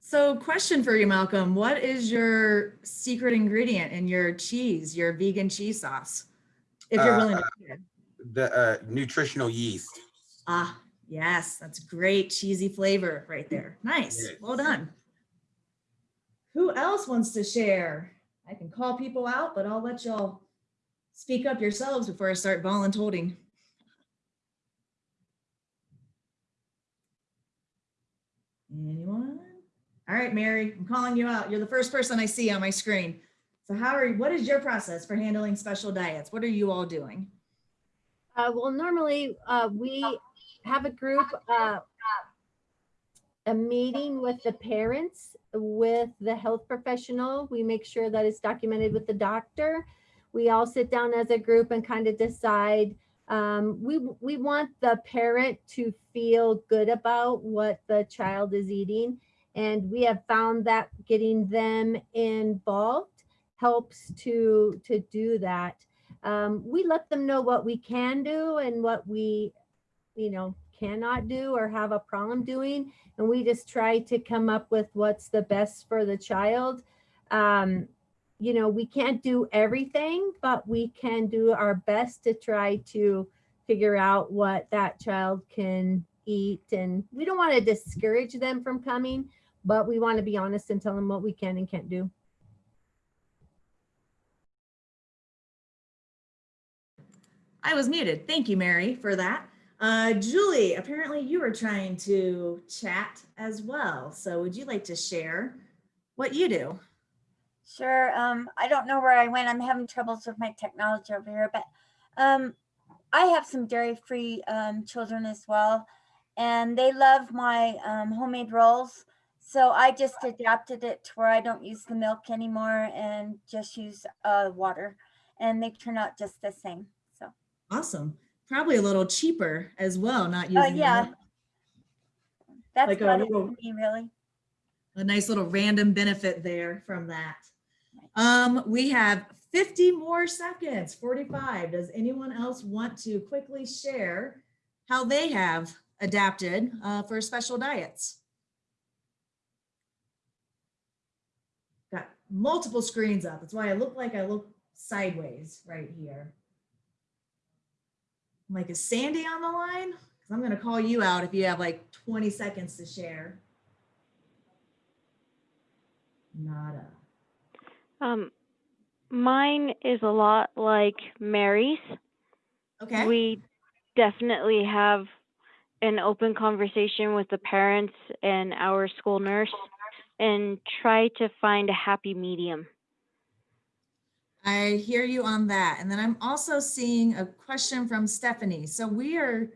So question for you, Malcolm, what is your secret ingredient in your cheese, your vegan cheese sauce? If you're Uh, willing to share. The uh, nutritional yeast. Ah, yes, that's great cheesy flavor right there. Nice, well done. Who else wants to share? I can call people out, but I'll let y'all speak up yourselves before I start voluntolding. Anyone? All right, Mary, I'm calling you out. You're the first person I see on my screen. So how are, you, what is your process for handling special diets? What are you all doing? Uh, well, normally, uh, we have a group, uh, a meeting with the parents, with the health professional. We make sure that it's documented with the doctor. We all sit down as a group and kind of decide. Um, we, we want the parent to feel good about what the child is eating. And we have found that getting them involved helps to, to do that um, we let them know what we can do and what we, you know, cannot do or have a problem doing. And we just try to come up with what's the best for the child. Um, you know, we can't do everything, but we can do our best to try to figure out what that child can eat. And we don't want to discourage them from coming, but we want to be honest and tell them what we can and can't do. I was muted. Thank you, Mary, for that. Uh, Julie, apparently you were trying to chat as well. So would you like to share what you do? Sure. Um, I don't know where I went. I'm having troubles with my technology over here, but um, I have some dairy-free um, children as well, and they love my um, homemade rolls. So I just adapted it to where I don't use the milk anymore and just use uh, water, and they turn out just the same. So Awesome. Probably a little cheaper as well, not using uh, yeah, milk. that's Like a about it for little- me, really. a nice little random benefit there from that. Um, we have 50 more seconds, 45. Does anyone else want to quickly share how they have adapted uh, for special diets? Got multiple screens up. That's why I look like I look sideways right here. I'm like, is Sandy on the line? Because I'm going to call you out if you have like 20 seconds to share. Nada. Um, mine is a lot like Mary's. Okay. We definitely have an open conversation with the parents and our school nurse and try to find a happy medium. I hear you on that. And then I'm also seeing a question from Stephanie. So we are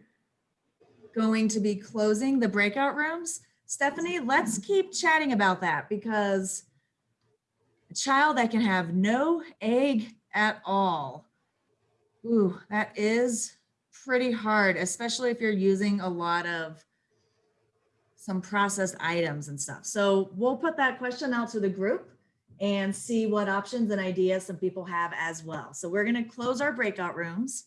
going to be closing the breakout rooms. Stephanie, let's keep chatting about that because a child that can have no egg at all. Ooh, that is pretty hard, especially if you're using a lot of some processed items and stuff. So we'll put that question out to the group and see what options and ideas some people have as well. So we're going to close our breakout rooms.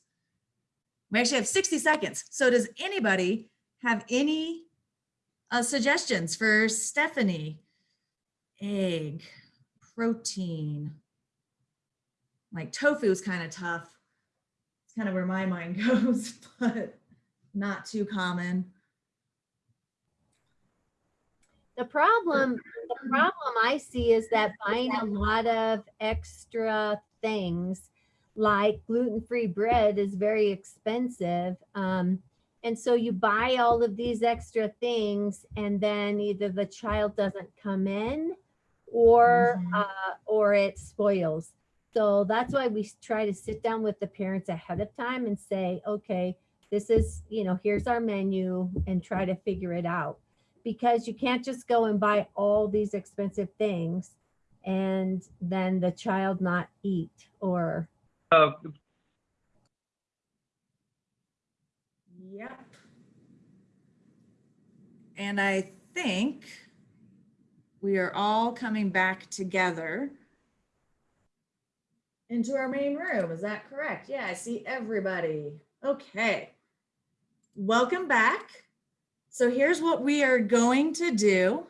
We actually have 60 seconds. So does anybody have any uh, suggestions for Stephanie? Egg, protein, like tofu is kind of tough. It's kind of where my mind goes, but not too common. The problem, the problem I see is that buying a lot of extra things like gluten-free bread is very expensive. Um, and so you buy all of these extra things and then either the child doesn't come in or, Mhm. uh, or it spoils. So that's why we try to sit down with the parents ahead of time and say, okay, this is, you know, here's our menu and try to figure it out because you can't just go and buy all these expensive things and then the child not eat or Uh, Yep. And I think we are all coming back together into our main room. Is that correct? Yeah, I see everybody. Okay. Welcome back. So here's what we are going to do.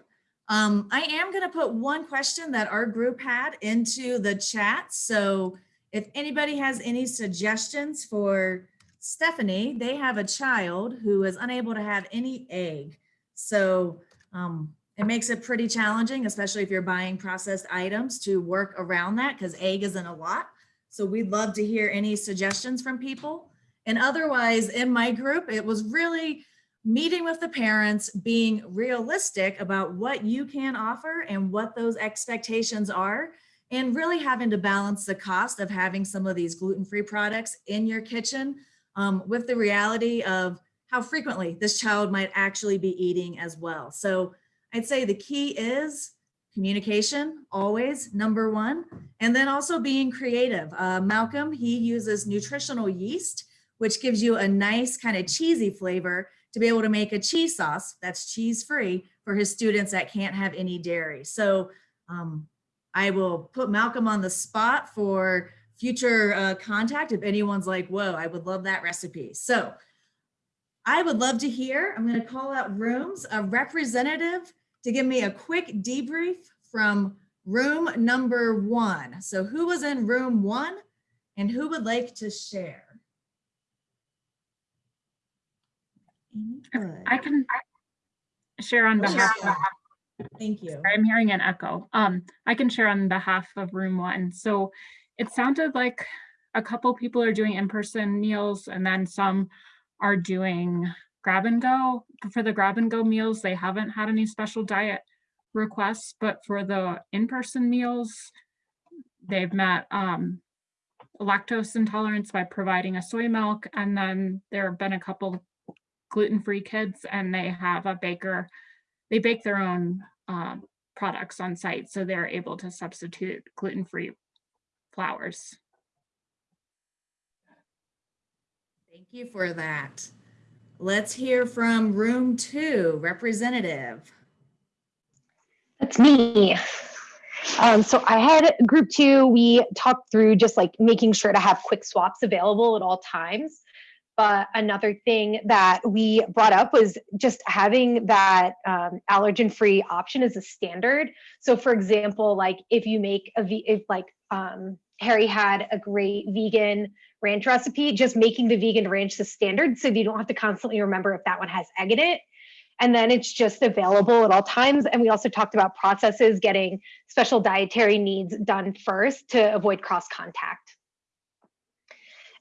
Um, I am going to put one question that our group had into the chat. So if anybody has any suggestions for Stephanie, they have a child who is unable to have any egg. So um, it makes it pretty challenging, especially if you're buying processed items to work around that because egg isn't a lot. So we'd love to hear any suggestions from people. And otherwise in my group, it was really meeting with the parents, being realistic about what you can offer and what those expectations are, and really having to balance the cost of having some of these gluten-free products in your kitchen um, with the reality of how frequently this child might actually be eating as well. So I'd say the key is communication, always number one, and then also being creative. Uh, Malcolm, he uses nutritional yeast, which gives you a nice kind of cheesy flavor to be able to make a cheese sauce that's cheese free for his students that can't have any dairy. So um, I will put Malcolm on the spot for future uh, contact if anyone's like, whoa, I would love that recipe. So I would love to hear, I'm gonna call out rooms, a representative to give me a quick debrief from room number one. So who was in room one and who would like to share? I can share on behalf of, Thank you. I'm hearing an echo. Um, I can share on behalf of room one. So it sounded like a couple people are doing in-person meals and then some are doing grab and go. For the grab and go meals, they haven't had any special diet requests, but for the in-person meals, they've met um, lactose intolerance by providing a soy milk. And then there have been a couple gluten-free kids and they have a baker, they bake their own um, products on site. So they're able to substitute gluten-free flours. Thank you for that. Let's hear from room two, representative. That's me. Um, so I had group two, we talked through just like making sure to have quick swaps available at all times. But another thing that we brought up was just having that um, allergen-free option as a standard. So for example, like if you make a, v if like um, Harry had a great vegan ranch recipe, just making the vegan ranch the standard so you don't have to constantly remember if that one has egg in it and then it's just available at all times. And we also talked about processes getting special dietary needs done first to avoid cross contact.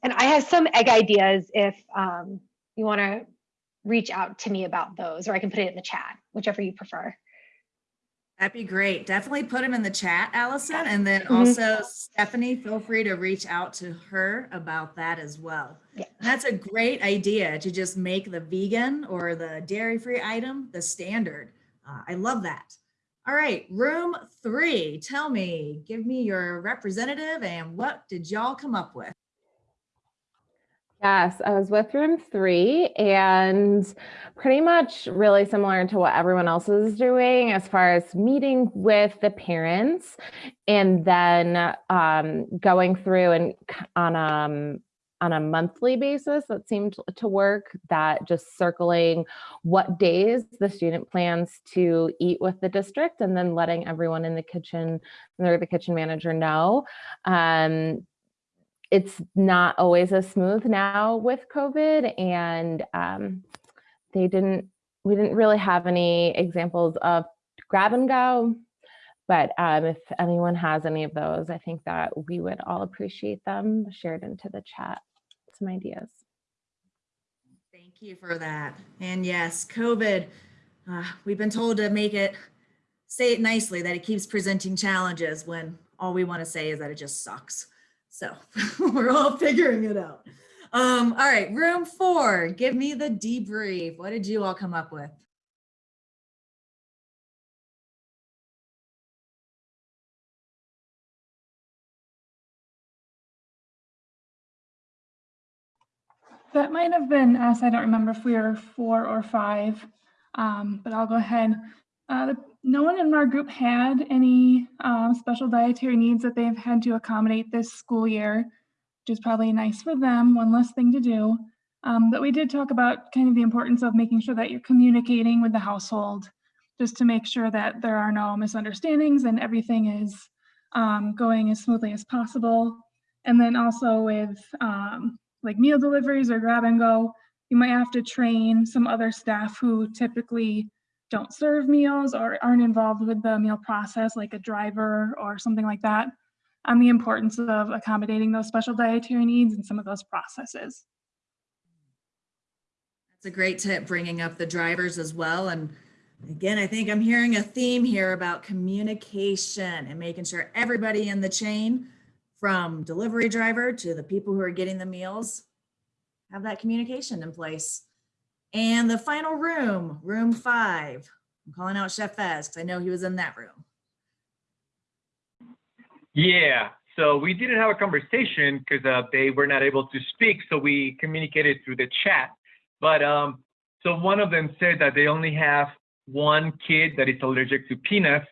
And I have some egg ideas if um, you want to reach out to me about those, or I can put it in the chat, whichever you prefer. That'd be great. Definitely put them in the chat, Allison. And then Mhm. also Stephanie, feel free to reach out to her about that as well. Yeah. That's a great idea to just make the vegan or the dairy-free item the standard. Uh, I love that. All right, room three, tell me, give me your representative and what did y'all come up with? Yes, I was with room three and pretty much really similar to what everyone else is doing as far as meeting with the parents and then um, going through and on um on a monthly basis that seemed to work that just circling what days the student plans to eat with the district and then letting everyone in the kitchen or the kitchen manager know. Um, it's not always as smooth now with COVID and um, they didn't, we didn't really have any examples of grab and go. But um, if anyone has any of those, I think that we would all appreciate them shared into the chat, some ideas. Thank you for that. And yes, COVID, uh, we've been told to make it, say it nicely, that it keeps presenting challenges when all we want to say is that it just sucks. So we're all figuring it out. Um, all right, room four, give me the debrief. What did you all come up with? that might have been us. I don't remember if we were four or five, um, but I'll go ahead. Uh, the, no one in our group had any um, special dietary needs that they've had to accommodate this school year, which is probably nice for them, one less thing to do. Um, but we did talk about kind of the importance of making sure that you're communicating with the household just to make sure that there are no misunderstandings and everything is um, going as smoothly as possible. And then also with um, like meal deliveries or grab and go, you might have to train some other staff who typically don't serve meals or aren't involved with the meal process, like a driver or something like that, on the importance of accommodating those special dietary needs and some of those processes. That's a great tip, bringing up the drivers as well. And again, I think I'm hearing a theme here about communication and making sure everybody in the chain, from delivery driver to the people who are getting the meals, have that communication in place. And the final room, room five. I'm calling out Chef Fez because I know he was in that room. Yeah, so we didn't have a conversation because uh, they were not able to speak, so we communicated through the chat. But um, so one of them said that they only have one kid that is allergic to peanuts,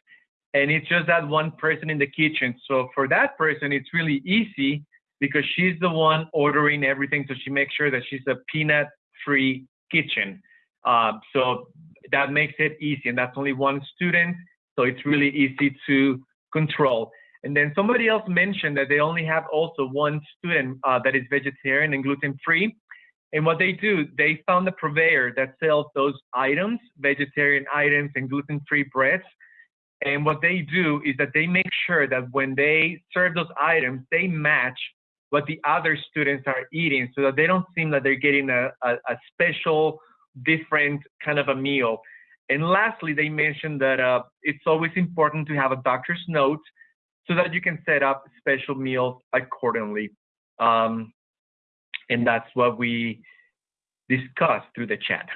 and it's just that one person in the kitchen. So for that person, it's really easy because she's the one ordering everything, so she makes sure that she's a peanut-free kitchen. Uh, so that makes it easy, and that's only one student, so it's really easy to control. And then somebody else mentioned that they only have also one student uh, that is vegetarian and gluten-free. And what they do, they found a purveyor that sells those items, vegetarian items and gluten-free breads. And what they do is that they make sure that when they serve those items, they match what the other students are eating so that they don't seem that they're getting a, a, a special, different kind of a meal. And lastly, they mentioned that uh, it's always important to have a doctor's note so that you can set up special meals accordingly. Um, and that's what we discussed through the chat.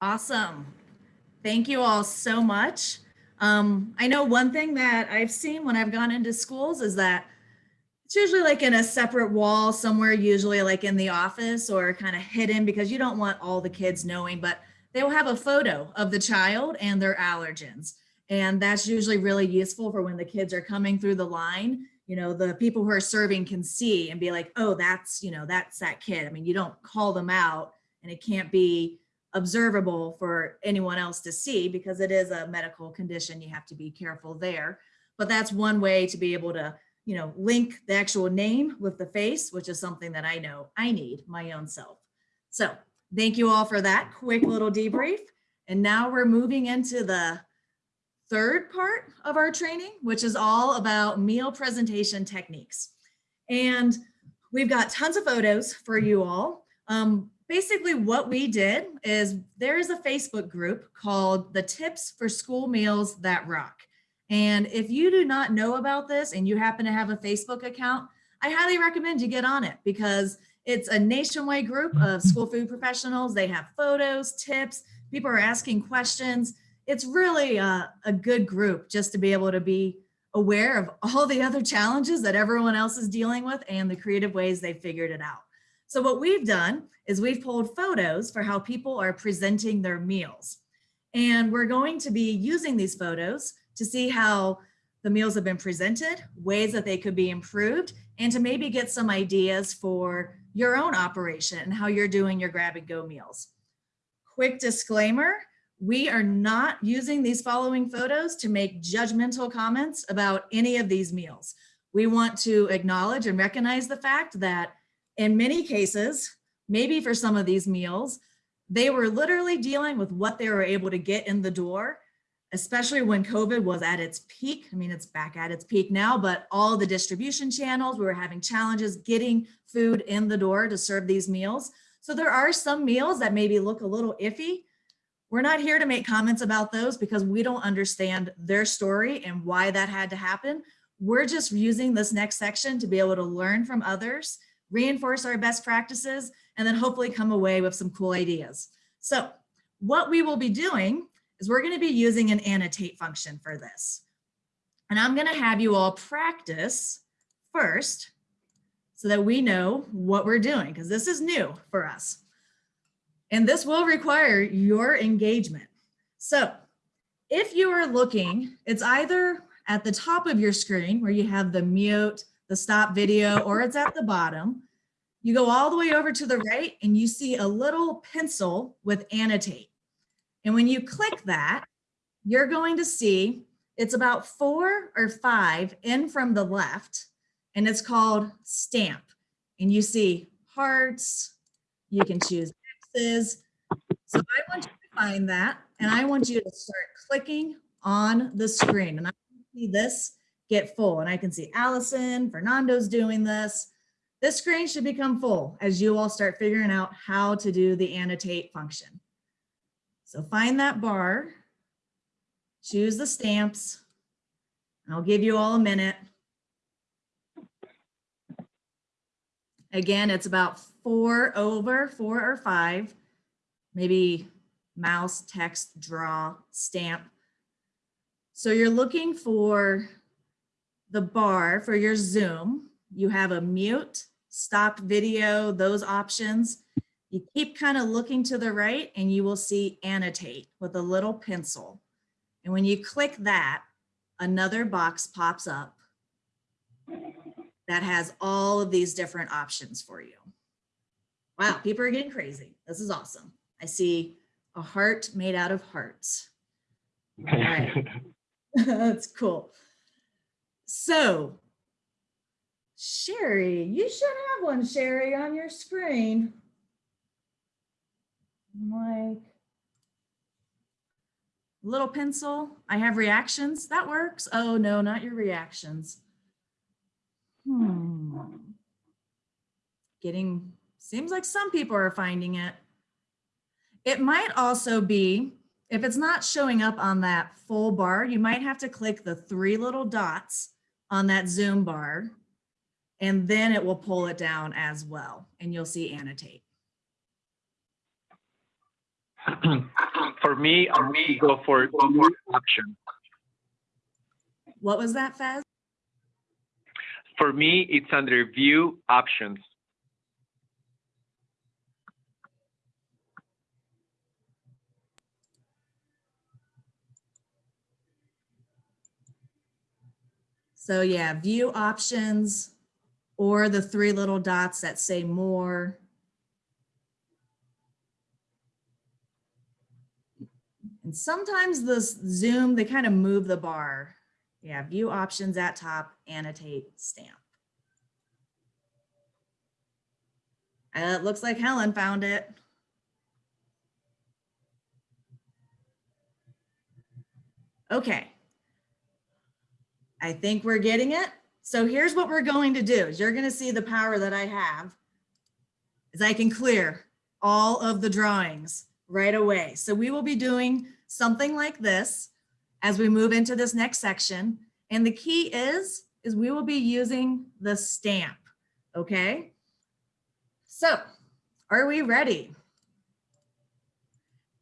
Awesome. Thank you all so much. Um, I know one thing that I've seen when I've gone into schools is that it's usually like in a separate wall somewhere, usually like in the office or kind of hidden because you don't want all the kids knowing, but they will have a photo of the child and their allergens. And that's usually really useful for when the kids are coming through the line, you know, the people who are serving can see and be like, oh, that's, you know, that's that kid. I mean, you don't call them out and it can't be observable for anyone else to see because it is a medical condition. You have to be careful there. But that's one way to be able to, you know, link the actual name with the face, which is something that I know I need my own self. So thank you all for that quick little debrief. And now we're moving into the third part of our training, which is all about meal presentation techniques. And we've got tons of photos for you all. Um, basically what we did is there is a Facebook group called the Tips for School Meals That Rock. And if you do not know about this and you happen to have a Facebook account, I highly recommend you get on it because it's a nationwide group mm-hmm. of school food professionals. They have photos, tips, people are asking questions. It's really a, a good group just to be able to be aware of all the other challenges that everyone else is dealing with and the creative ways they figured it out. So what we've done is we've pulled photos for how people are presenting their meals. And we're going to be using these photos to see how the meals have been presented, ways that they could be improved, and to maybe get some ideas for your own operation and how you're doing your grab and go meals. Quick disclaimer, we are not using these following photos to make judgmental comments about any of these meals. We want to acknowledge and recognize the fact that in many cases, maybe for some of these meals, they were literally dealing with what they were able to get in the door, especially when COVID was at its peak. I mean, it's back at its peak now, but all the distribution channels, we were having challenges getting food in the door to serve these meals. So there are some meals that maybe look a little iffy. We're not here to make comments about those because we don't understand their story and why that had to happen. We're just using this next section to be able to learn from others, reinforce our best practices, and then hopefully come away with some cool ideas. So what we will be doing is we're gonna be using an annotate function for this. And I'm gonna have you all practice first so that we know what we're doing because this is new for us. And this will require your engagement. So if you are looking, it's either at the top of your screen where you have the mute, the stop video, or it's at the bottom. You go all the way over to the right and you see a little pencil with annotate. And when you click that, you're going to see it's about four or five in from the left, and it's called stamp. And you see hearts, you can choose X's. So I want you to find that, and I want you to start clicking on the screen. And I see this get full, and I can see Allison, Fernando's doing this. This screen should become full as you all start figuring out how to do the annotate function. So find that bar, choose the stamps. I'll give you all a minute. Again, it's about four over, four or five, maybe mouse, text, draw, stamp. So you're looking for the bar for your Zoom. You have a mute, stop video, those options. You keep kind of looking to the right and you will see annotate with a little pencil. And when you click that, another box pops up that has all of these different options for you. Wow, people are getting crazy. This is awesome. I see a heart made out of hearts. All right. That's cool. So, Sherry, you should have one, Sherry, on your screen. Like, little pencil. I have reactions. That works. Oh, no, not your reactions. Hmm. Getting, seems like some people are finding it. It might also be, if it's not showing up on that full bar, you might have to click the three little dots on that Zoom bar, and then it will pull it down as well, and you'll see annotate. For me, I'm going to go for view options. What was that, Fez? For me, it's under view options. So yeah, view options or the three little dots that say more. And sometimes the Zoom, they kind of move the bar. Yeah, view options at top, annotate, stamp. Uh, it looks like Helen found it. Okay. I think we're getting it. So here's what we're going to do is you're going to see the power that I have is I can clear all of the drawings right away. So we will be doing something like this as we move into this next section. And the key is, is we will be using the stamp, okay? So are we ready?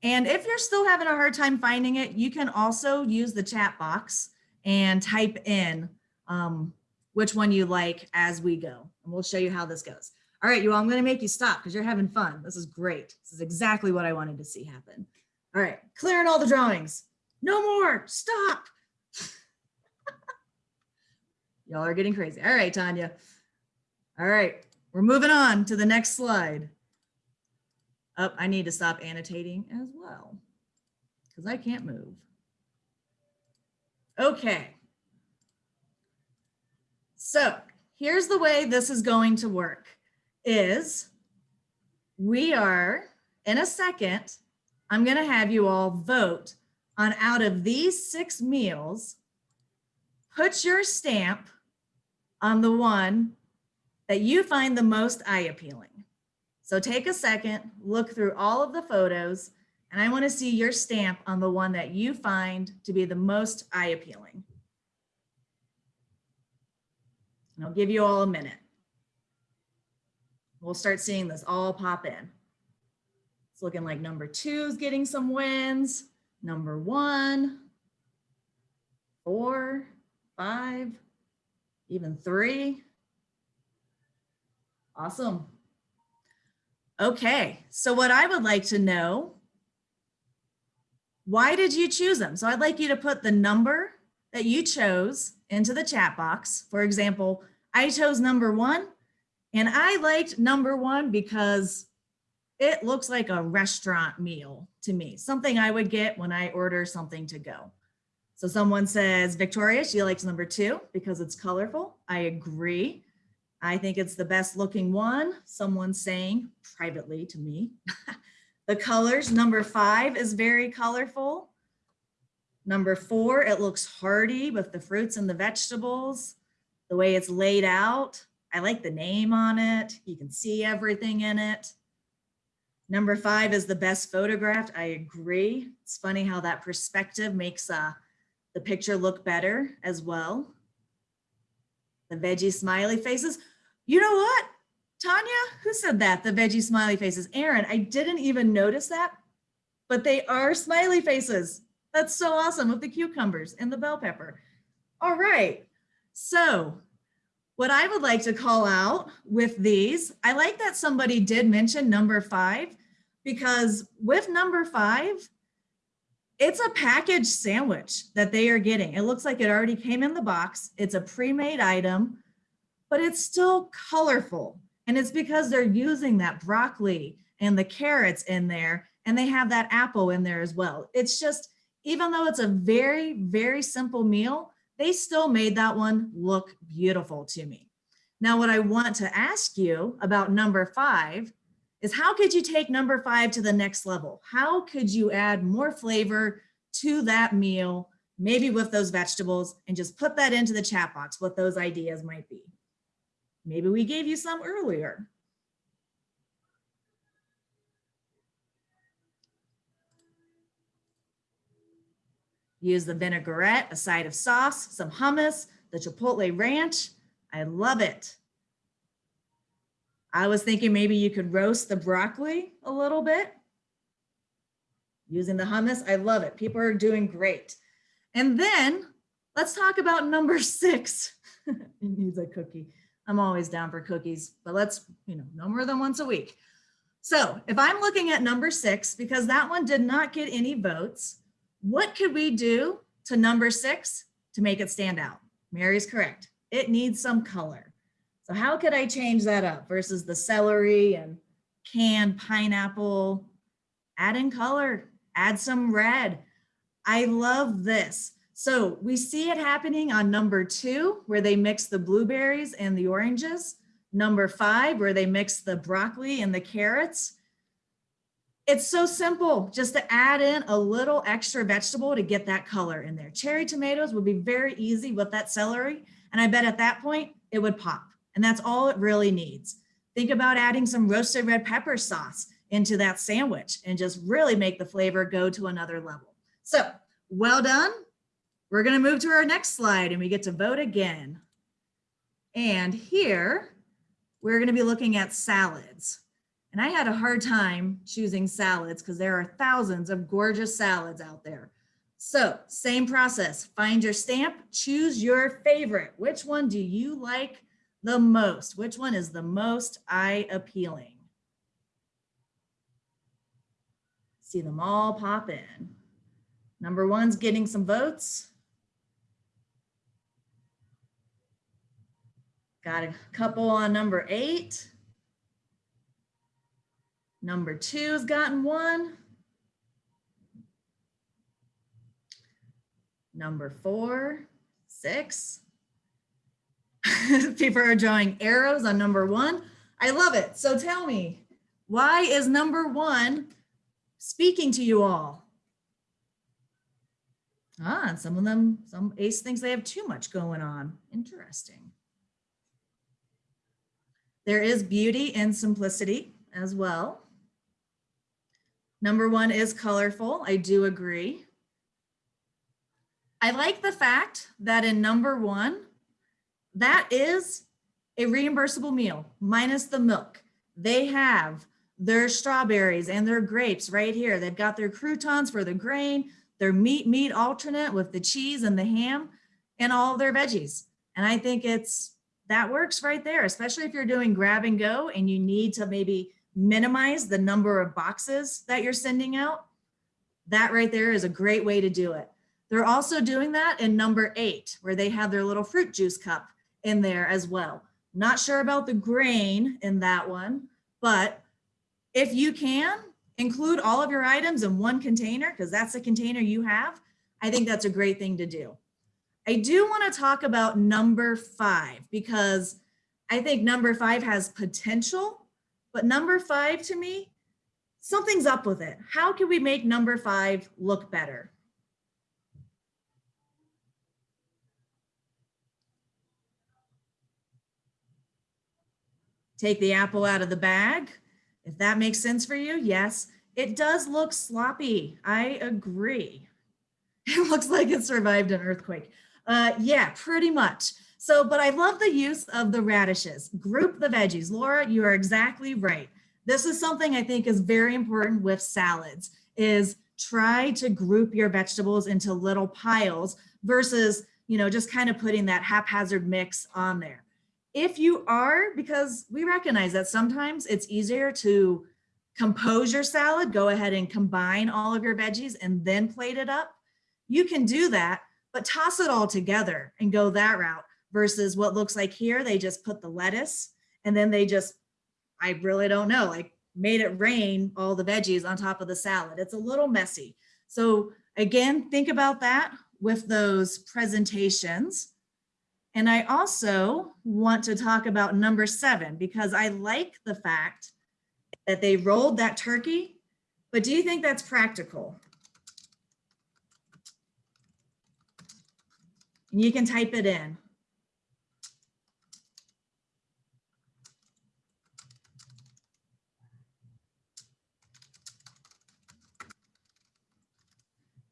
And if you're still having a hard time finding it, you can also use the chat box and type in um, which one you like as we go. And we'll show you how this goes. All right, you all, I'm gonna make you stop because you're having fun. This is great. This is exactly what I wanted to see happen. All right, clearing all the drawings. No more, stop. Y'all are getting crazy. All right, Tanya. All right, we're moving on to the next slide. Oh, I need to stop annotating as well because I can't move. Okay. So here's the way this is going to work is we are in a second, I'm going to have you all vote on out of these six meals, put your stamp on the one that you find the most eye appealing. So take a second, look through all of the photos, and I want to see your stamp on the one that you find to be the most eye appealing. And I'll give you all a minute. We'll start seeing this all pop in. Looking like number two is getting some wins. Number one, four, five, even three. Awesome. Okay, so what I would like to know, why did you choose them? So I'd like you to put the number that you chose into the chat box. For example, I chose number one and I liked number one because it looks like a restaurant meal to me, something I would get when I order something to go. So someone says, Victoria, she likes number two because it's colorful. I agree. I think it's the best looking one. Someone's saying privately to me. the colors, number five is very colorful. Number four, it looks hearty with the fruits and the vegetables. The way it's laid out. I like the name on it. You can see everything in it. Number five is the best photographed. I agree. It's funny how that perspective makes uh, the picture look better as well. The veggie smiley faces. You know what? Tanya, who said that? The veggie smiley faces. Aaron, I didn't even notice that, but they are smiley faces. That's so awesome with the cucumbers and the bell pepper. All right. So what I would like to call out with these, I like that somebody did mention number five because with number five, it's a packaged sandwich that they are getting. It looks like it already came in the box. It's a pre-made item, but it's still colorful. And it's because they're using that broccoli and the carrots in there, and they have that apple in there as well. It's just, even though it's a very, very simple meal, they still made that one look beautiful to me. Now, what I want to ask you about number five is how could you take number five to the next level? How could you add more flavor to that meal, maybe with those vegetables, and just put that into the chat box, what those ideas might be. Maybe we gave you some earlier. Use the vinaigrette, a side of sauce, some hummus, the chipotle ranch. I love it. I was thinking maybe you could roast the broccoli a little bit. Using the hummus, I love it. People are doing great. And then let's talk about number six. it needs a cookie. I'm always down for cookies, but let's, you know, no more than once a week. So if I'm looking at number six, because that one did not get any votes, what could we do to number six to make it stand out? Mary's correct. It needs some color. How could I change that up versus the celery and canned pineapple? Add in color, add some red. I love this. So we see it happening on number two, where they mix the blueberries and the oranges. Number five, where they mix the broccoli and the carrots. It's so simple just to add in a little extra vegetable to get that color in there. Cherry tomatoes would be very easy with that celery. And I bet at that point it would pop. And that's all it really needs. Think about adding some roasted red pepper sauce into that sandwich and just really make the flavor go to another level. So well done. We're going to move to our next slide and we get to vote again. And here we're going to be looking at salads. And I had a hard time choosing salads because there are thousands of gorgeous salads out there. So same process, find your stamp, choose your favorite. Which one do you like the most? Which one is the most eye appealing? See them all pop in. Number one's getting some votes. Got a couple on number eight. Number two's gotten one. Number four, six. People are drawing arrows on number one. I love it. So tell me, why is number one speaking to you all? Ah, and some of them, some ace thinks they have too much going on. Interesting. There is beauty in simplicity as well. Number one is colorful. I do agree. I like the fact that in number one, that is a reimbursable meal minus the milk. They have their strawberries and their grapes right here. They've got their croutons for the grain, their meat meat alternate with the cheese and the ham and all their veggies. And I think it's that works right there, especially if you're doing grab and go and you need to maybe minimize the number of boxes that you're sending out. That right there is a great way to do it. They're also doing that in number eight, where they have their little fruit juice cup in there as well. Not sure about the grain in that one, but if you can include all of your items in one container, because that's the container you have, I think that's a great thing to do. I do want to talk about number five because I think number five has potential, but number five to me, something's up with it. How can we make number five look better? Take the apple out of the bag. If that makes sense for you, yes. It does look sloppy. I agree. It looks like it survived an earthquake. Uh, yeah, pretty much. So, but I love the use of the radishes. Group the veggies. Laura, you are exactly right. This is something I think is very important with salads is try to group your vegetables into little piles versus, you know, just kind of putting that haphazard mix on there. If you are, because we recognize that sometimes it's easier to compose your salad, go ahead and combine all of your veggies and then plate it up. You can do that, but toss it all together and go that route versus what looks like here, they just put the lettuce and then they just, I really don't know, like made it rain all the veggies on top of the salad. It's a little messy. So again, think about that with those presentations. And I also want to talk about number seven because I like the fact that they rolled that turkey, but do you think that's practical? And you can type it in.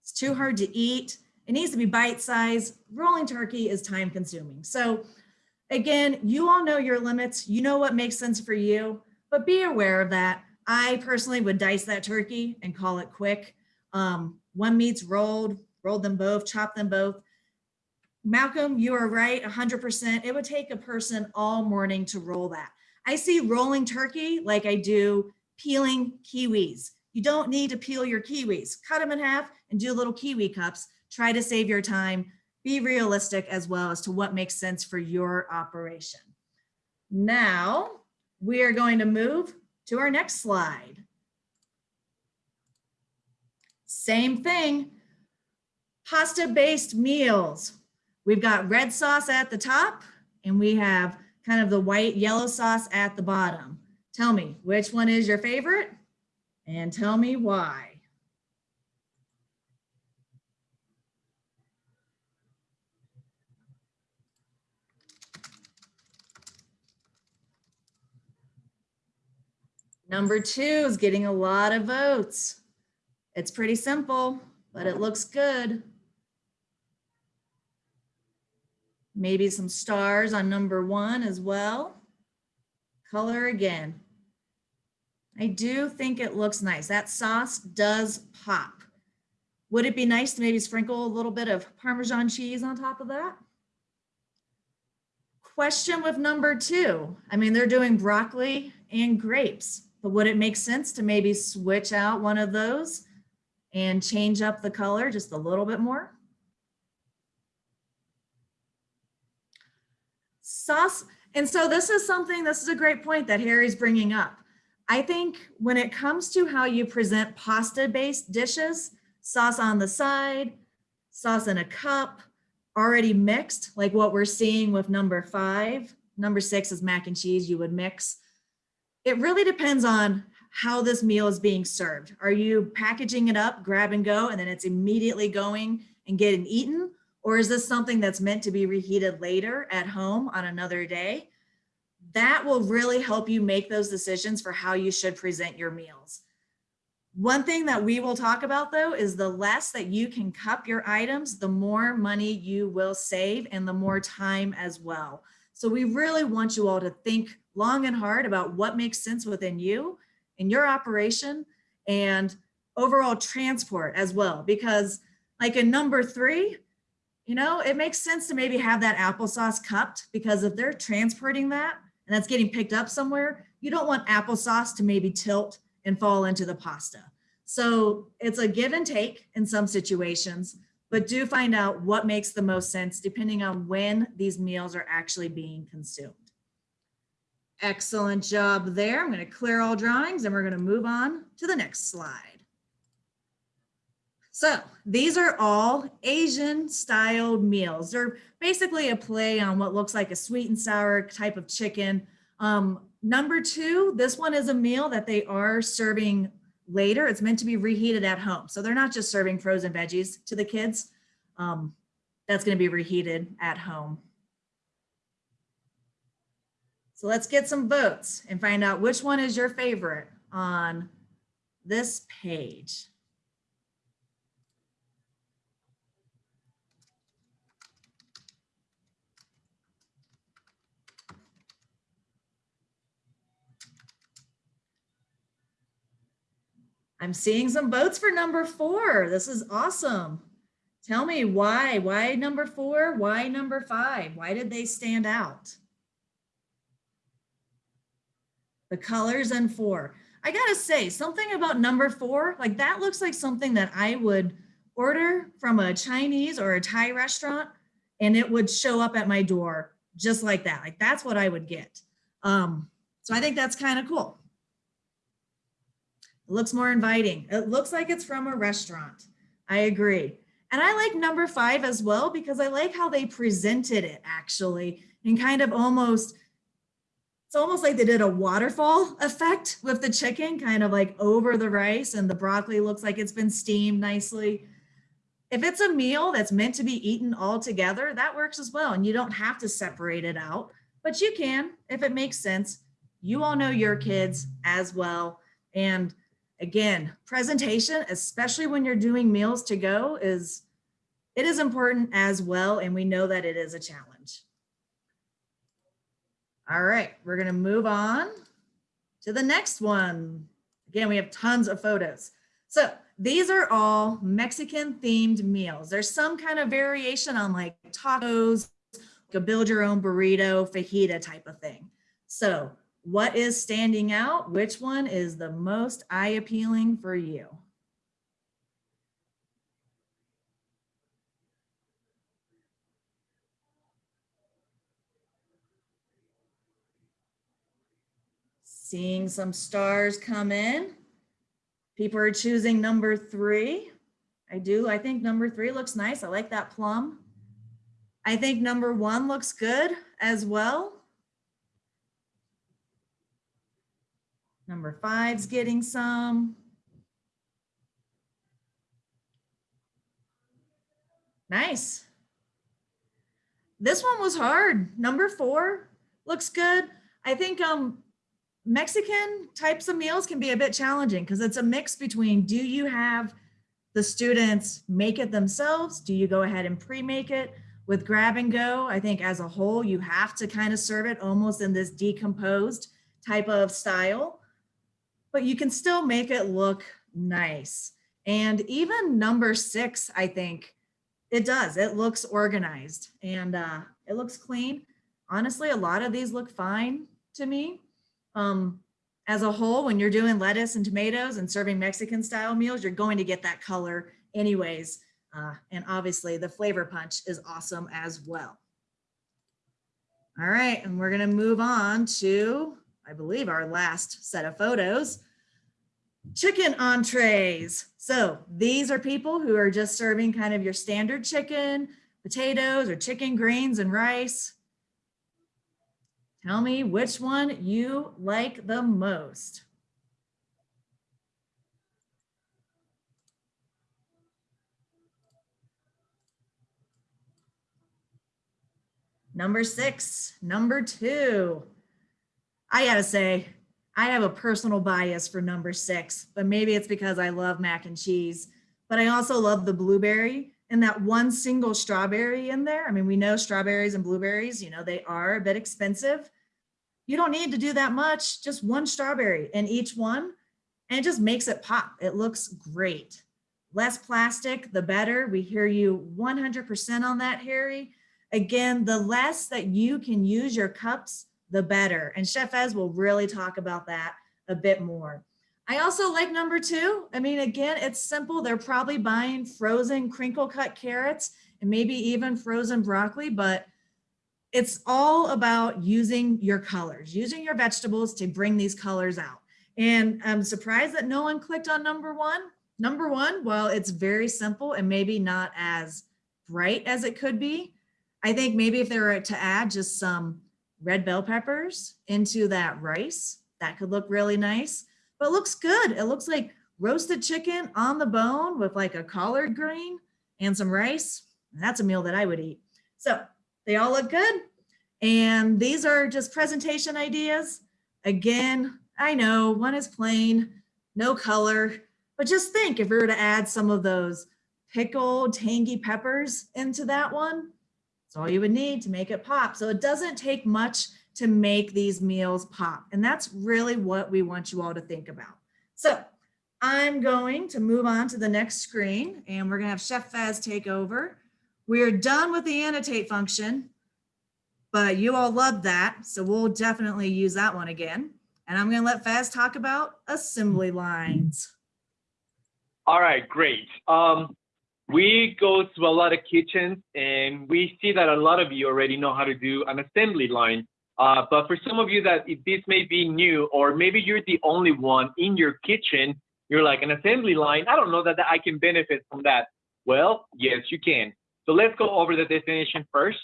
It's too hard to eat. It needs to be bite size. Rolling turkey is time consuming. So again, you all know your limits. You know what makes sense for you, but be aware of that. I personally would dice that turkey and call it quick. Um, one meat's rolled, rolled them both, chop them both. Malcolm, you are right, 100%. It would take a person all morning to roll that. I see rolling turkey like I do peeling kiwis. You don't need to peel your kiwis. Cut them in half and do little kiwi cups. Try to save your time. Be realistic as well as to what makes sense for your operation. Now, we are going to move to our next slide. Same thing, pasta-based meals. We've got red sauce at the top and we have kind of the white yellow sauce at the bottom. Tell me, which one is your favorite? And tell me why. Number two is getting a lot of votes. It's pretty simple, but it looks good. Maybe some stars on number one as well. Color again. I do think it looks nice. That sauce does pop. Would it be nice to maybe sprinkle a little bit of Parmesan cheese on top of that? Question with number two. I mean, they're doing broccoli and grapes, but would it make sense to maybe switch out one of those and change up the color just a little bit more? Sauce. And so this is something, this is a great point that Harry's bringing up. I think when it comes to how you present pasta-based dishes, sauce on the side, sauce in a cup, already mixed, like what we're seeing with number five. Number six is mac and cheese you would mix. It really depends on how this meal is being served. Are you packaging it up, grab and go, and then it's immediately going and getting eaten? Or is this something that's meant to be reheated later at home on another day? That will really help you make those decisions for how you should present your meals. One thing that we will talk about though is the less that you can cup your items, the more money you will save and the more time as well. So we really want you all to think long and hard about what makes sense within you in your operation and overall transport as well. Because like in number three, you know, it makes sense to maybe have that applesauce cupped because if they're transporting that and that's getting picked up somewhere, you don't want applesauce to maybe tilt and fall into the pasta. So it's a give and take in some situations, but do find out what makes the most sense depending on when these meals are actually being consumed. Excellent job there. I'm going to clear all drawings and we're going to move on to the next slide. So these are all Asian styled meals. They're basically a play on what looks like a sweet and sour type of chicken. Um, number two, this one is a meal that they are serving later. It's meant to be reheated at home. So they're not just serving frozen veggies to the kids. Um, that's going to be reheated at home. So let's get some votes and find out which one is your favorite on this page. I'm seeing some votes for number four. This is awesome. Tell me why, why number four? Why number five? Why did they stand out? The colors and four. I gotta say something about number four, like that looks like something that I would order from a Chinese or a Thai restaurant and it would show up at my door just like that. Like that's what I would get. Um, so I think that's kind of cool. It looks more inviting. It looks like it's from a restaurant. I agree. And I like number five as well because I like how they presented it actually and kind of almost, it's almost like they did a waterfall effect with the chicken kind of like over the rice and the broccoli looks like it's been steamed nicely. If it's a meal that's meant to be eaten all together, that works as well. And you don't have to separate it out, but you can if it makes sense. You all know your kids as well. And again, presentation, especially when you're doing meals to go is, it is important as well. And we know that it is a challenge. All right, we're gonna move on to the next one. Again, we have tons of photos. So these are all Mexican themed meals. There's some kind of variation on like tacos, like build your own burrito, fajita type of thing. So what is standing out? Which one is the most eye appealing for you? Seeing some stars come in. People are choosing number three. I do. I think number three looks nice. I like that plum. I think number one looks good as well. Number five's getting some. Nice. This one was hard. Number four looks good. I think um, Mexican types of meals can be a bit challenging because it's a mix between do you have the students make it themselves? Do you go ahead and pre-make it? With grab and go, I think as a whole, you have to kind of serve it almost in this decomposed type of style but you can still make it look nice. And even number six, I think it does. It looks organized and uh, it looks clean. Honestly, a lot of these look fine to me. Um, as a whole, when you're doing lettuce and tomatoes and serving Mexican style meals, you're going to get that color anyways. Uh, and obviously the flavor punch is awesome as well. All right, and we're gonna move on to I believe our last set of photos, chicken entrees. So these are people who are just serving kind of your standard chicken, potatoes or chicken greens and rice. Tell me which one you like the most. Number six, number two. I gotta say, I have a personal bias for number six, but maybe it's because I love mac and cheese, but I also love the blueberry and that one single strawberry in there. I mean, we know strawberries and blueberries, you know, they are a bit expensive. You don't need to do that much, just one strawberry in each one, and it just makes it pop. It looks great. Less plastic, the better. We hear you 100% on that, Harry. Again, the less that you can use your cups, the better. And Chef Ez will really talk about that a bit more. I also like number two. I mean, again, it's simple. They're probably buying frozen crinkle cut carrots and maybe even frozen broccoli, but it's all about using your colors, using your vegetables to bring these colors out. And I'm surprised that no one clicked on number one. Number one, well, it's very simple and maybe not as bright as it could be. I think maybe if they were to add just some red bell peppers into that rice, that could look really nice, but looks good. It looks like roasted chicken on the bone with like a collard green and some rice. That's a meal that I would eat. So they all look good. And these are just presentation ideas. Again, I know one is plain, no color, but just think if we were to add some of those pickled tangy peppers into that one, that's all you would need to make it pop. So it doesn't take much to make these meals pop. And that's really what we want you all to think about. So I'm going to move on to the next screen and we're gonna have Chef Faz take over. We're done with the annotate function, but you all loved that. So we'll definitely use that one again. And I'm gonna let Faz talk about assembly lines. All right, great. Um, we go to a lot of kitchens and we see that a lot of you already know how to do an assembly line. Uh, but for some of you that this may be new, or maybe you're the only one in your kitchen, you're like an assembly line. I don't know that, that I can benefit from that. Well, yes, you can. So let's go over the definition first.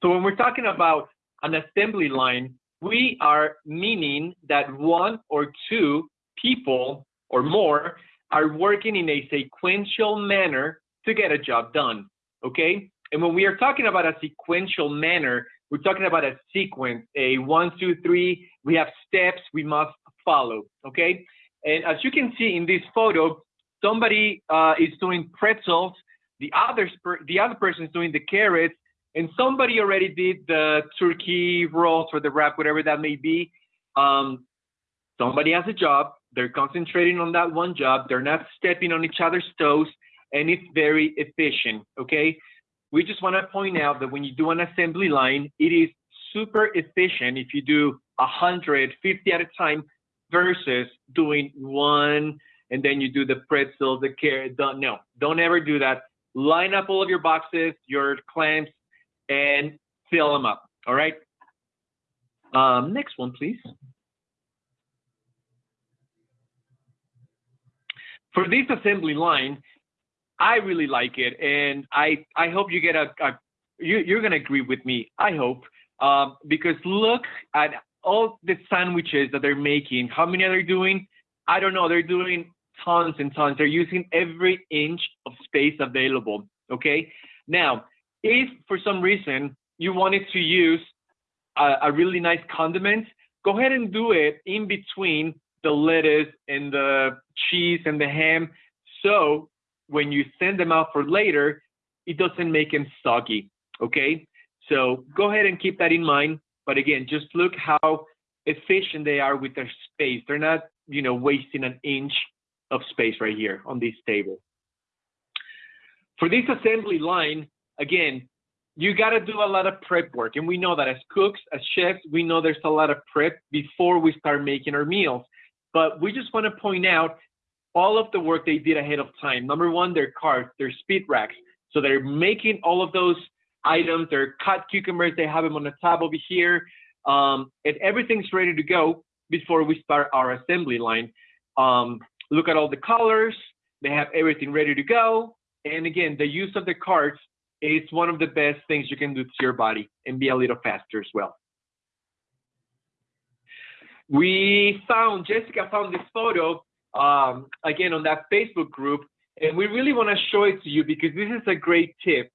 So when we're talking about an assembly line, we are meaning that one or two people or more are working in a sequential manner to get a job done, okay? And when we are talking about a sequential manner, we're talking about a sequence, a one, two, three, we have steps we must follow, okay? And as you can see in this photo, somebody uh, is doing pretzels, the other, the other person is doing the carrots, and somebody already did the turkey rolls or the wrap, whatever that may be. Um, somebody has a job, they're concentrating on that one job. They're not stepping on each other's toes, and it's very efficient. Okay. We just want to point out that when you do an assembly line, it is super efficient if you do 150 at a time versus doing one and then you do the pretzel, the carrot. Don't, no, don't ever do that. Line up all of your boxes, your clamps, and fill them up. All right. Um, next one, please. for this assembly line, I really like it, and I I hope you get a, a you you're gonna agree with me. I hope um, because look at all the sandwiches that they're making. How many are they doing? I don't know. They're doing tons and tons. They're using every inch of space available. Okay. Now, if for some reason you wanted to use a, a really nice condiment, go ahead and do it in between the lettuce and the cheese and the ham. So when you send them out for later, it doesn't make them soggy. Okay. So go ahead and keep that in mind. But again, just look how efficient they are with their space. They're not, you know, wasting an inch of space right here on this table. For this assembly line, again, you got to do a lot of prep work. And we know that as cooks, as chefs, we know there's a lot of prep before we start making our meals. But we just want to point out all of the work they did ahead of time. Number one, their carts, their speed racks. So they're making all of those items, their cut cucumbers, they have them on the top over here. Um, and everything's ready to go before we start our assembly line. Um, look at all the colors. They have everything ready to go. And again, the use of the carts is one of the best things you can do to your body and be a little faster as well. We found, Jessica found this photo, um, again, on that Facebook group, and we really want to show it to you because this is a great tip.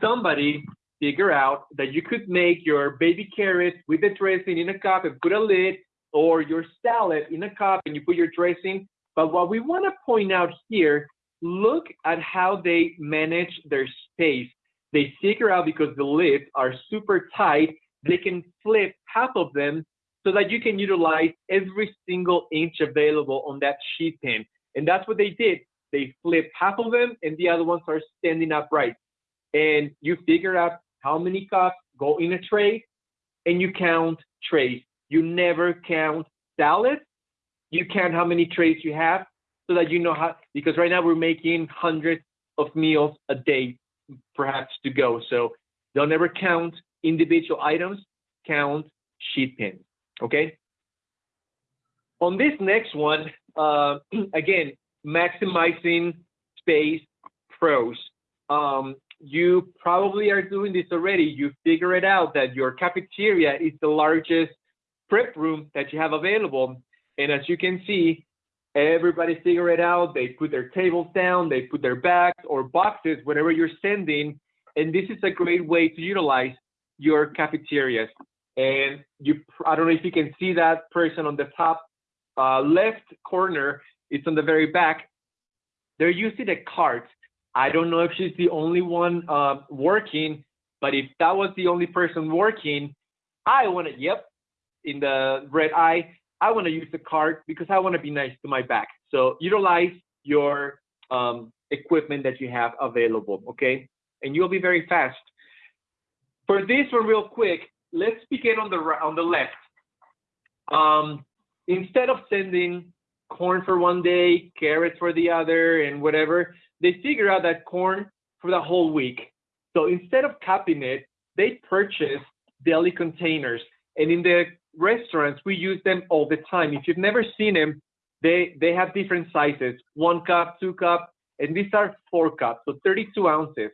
Somebody figure out that you could make your baby carrots with the dressing in a cup and put a lid, or your salad in a cup and you put your dressing. But what we want to point out here, look at how they manage their space. They figure out because the lids are super tight, they can flip half of them so that you can utilize every single inch available on that sheet pan. And that's what they did. they flip half of them and the other ones are standing upright. And you figure out how many cups go in a tray and you count trays. You never count salads. You count how many trays you have so that you know how, because right now we're making hundreds of meals a day, perhaps to go. So don't ever count individual items, count sheet pins, okay? On this next one, uh, again, maximizing space pros. Um, you probably are doing this already. You figure it out that your cafeteria is the largest prep room that you have available. And as you can see, everybody figure it out. They put their tables down, they put their bags or boxes, whatever you're sending. And this is a great way to utilize your cafeterias. And you, I don't know if you can see that person on the top uh, left corner, it's on the very back. They're using a cart. I don't know if she's the only one uh, working, but if that was the only person working, I want to, yep, in the red eye, I want to use the cart because I want to be nice to my back. So utilize your um, equipment that you have available, okay? And you'll be very fast. For this one, real quick, let's begin on the on the left. Um, instead of sending corn for one day, carrots for the other, and whatever, they figure out that corn for the whole week. So instead of capping it, they purchase deli containers. And in the restaurants, we use them all the time. If you've never seen them, they, they have different sizes, one cup, two cup, and these are four cups, so 32 ounces.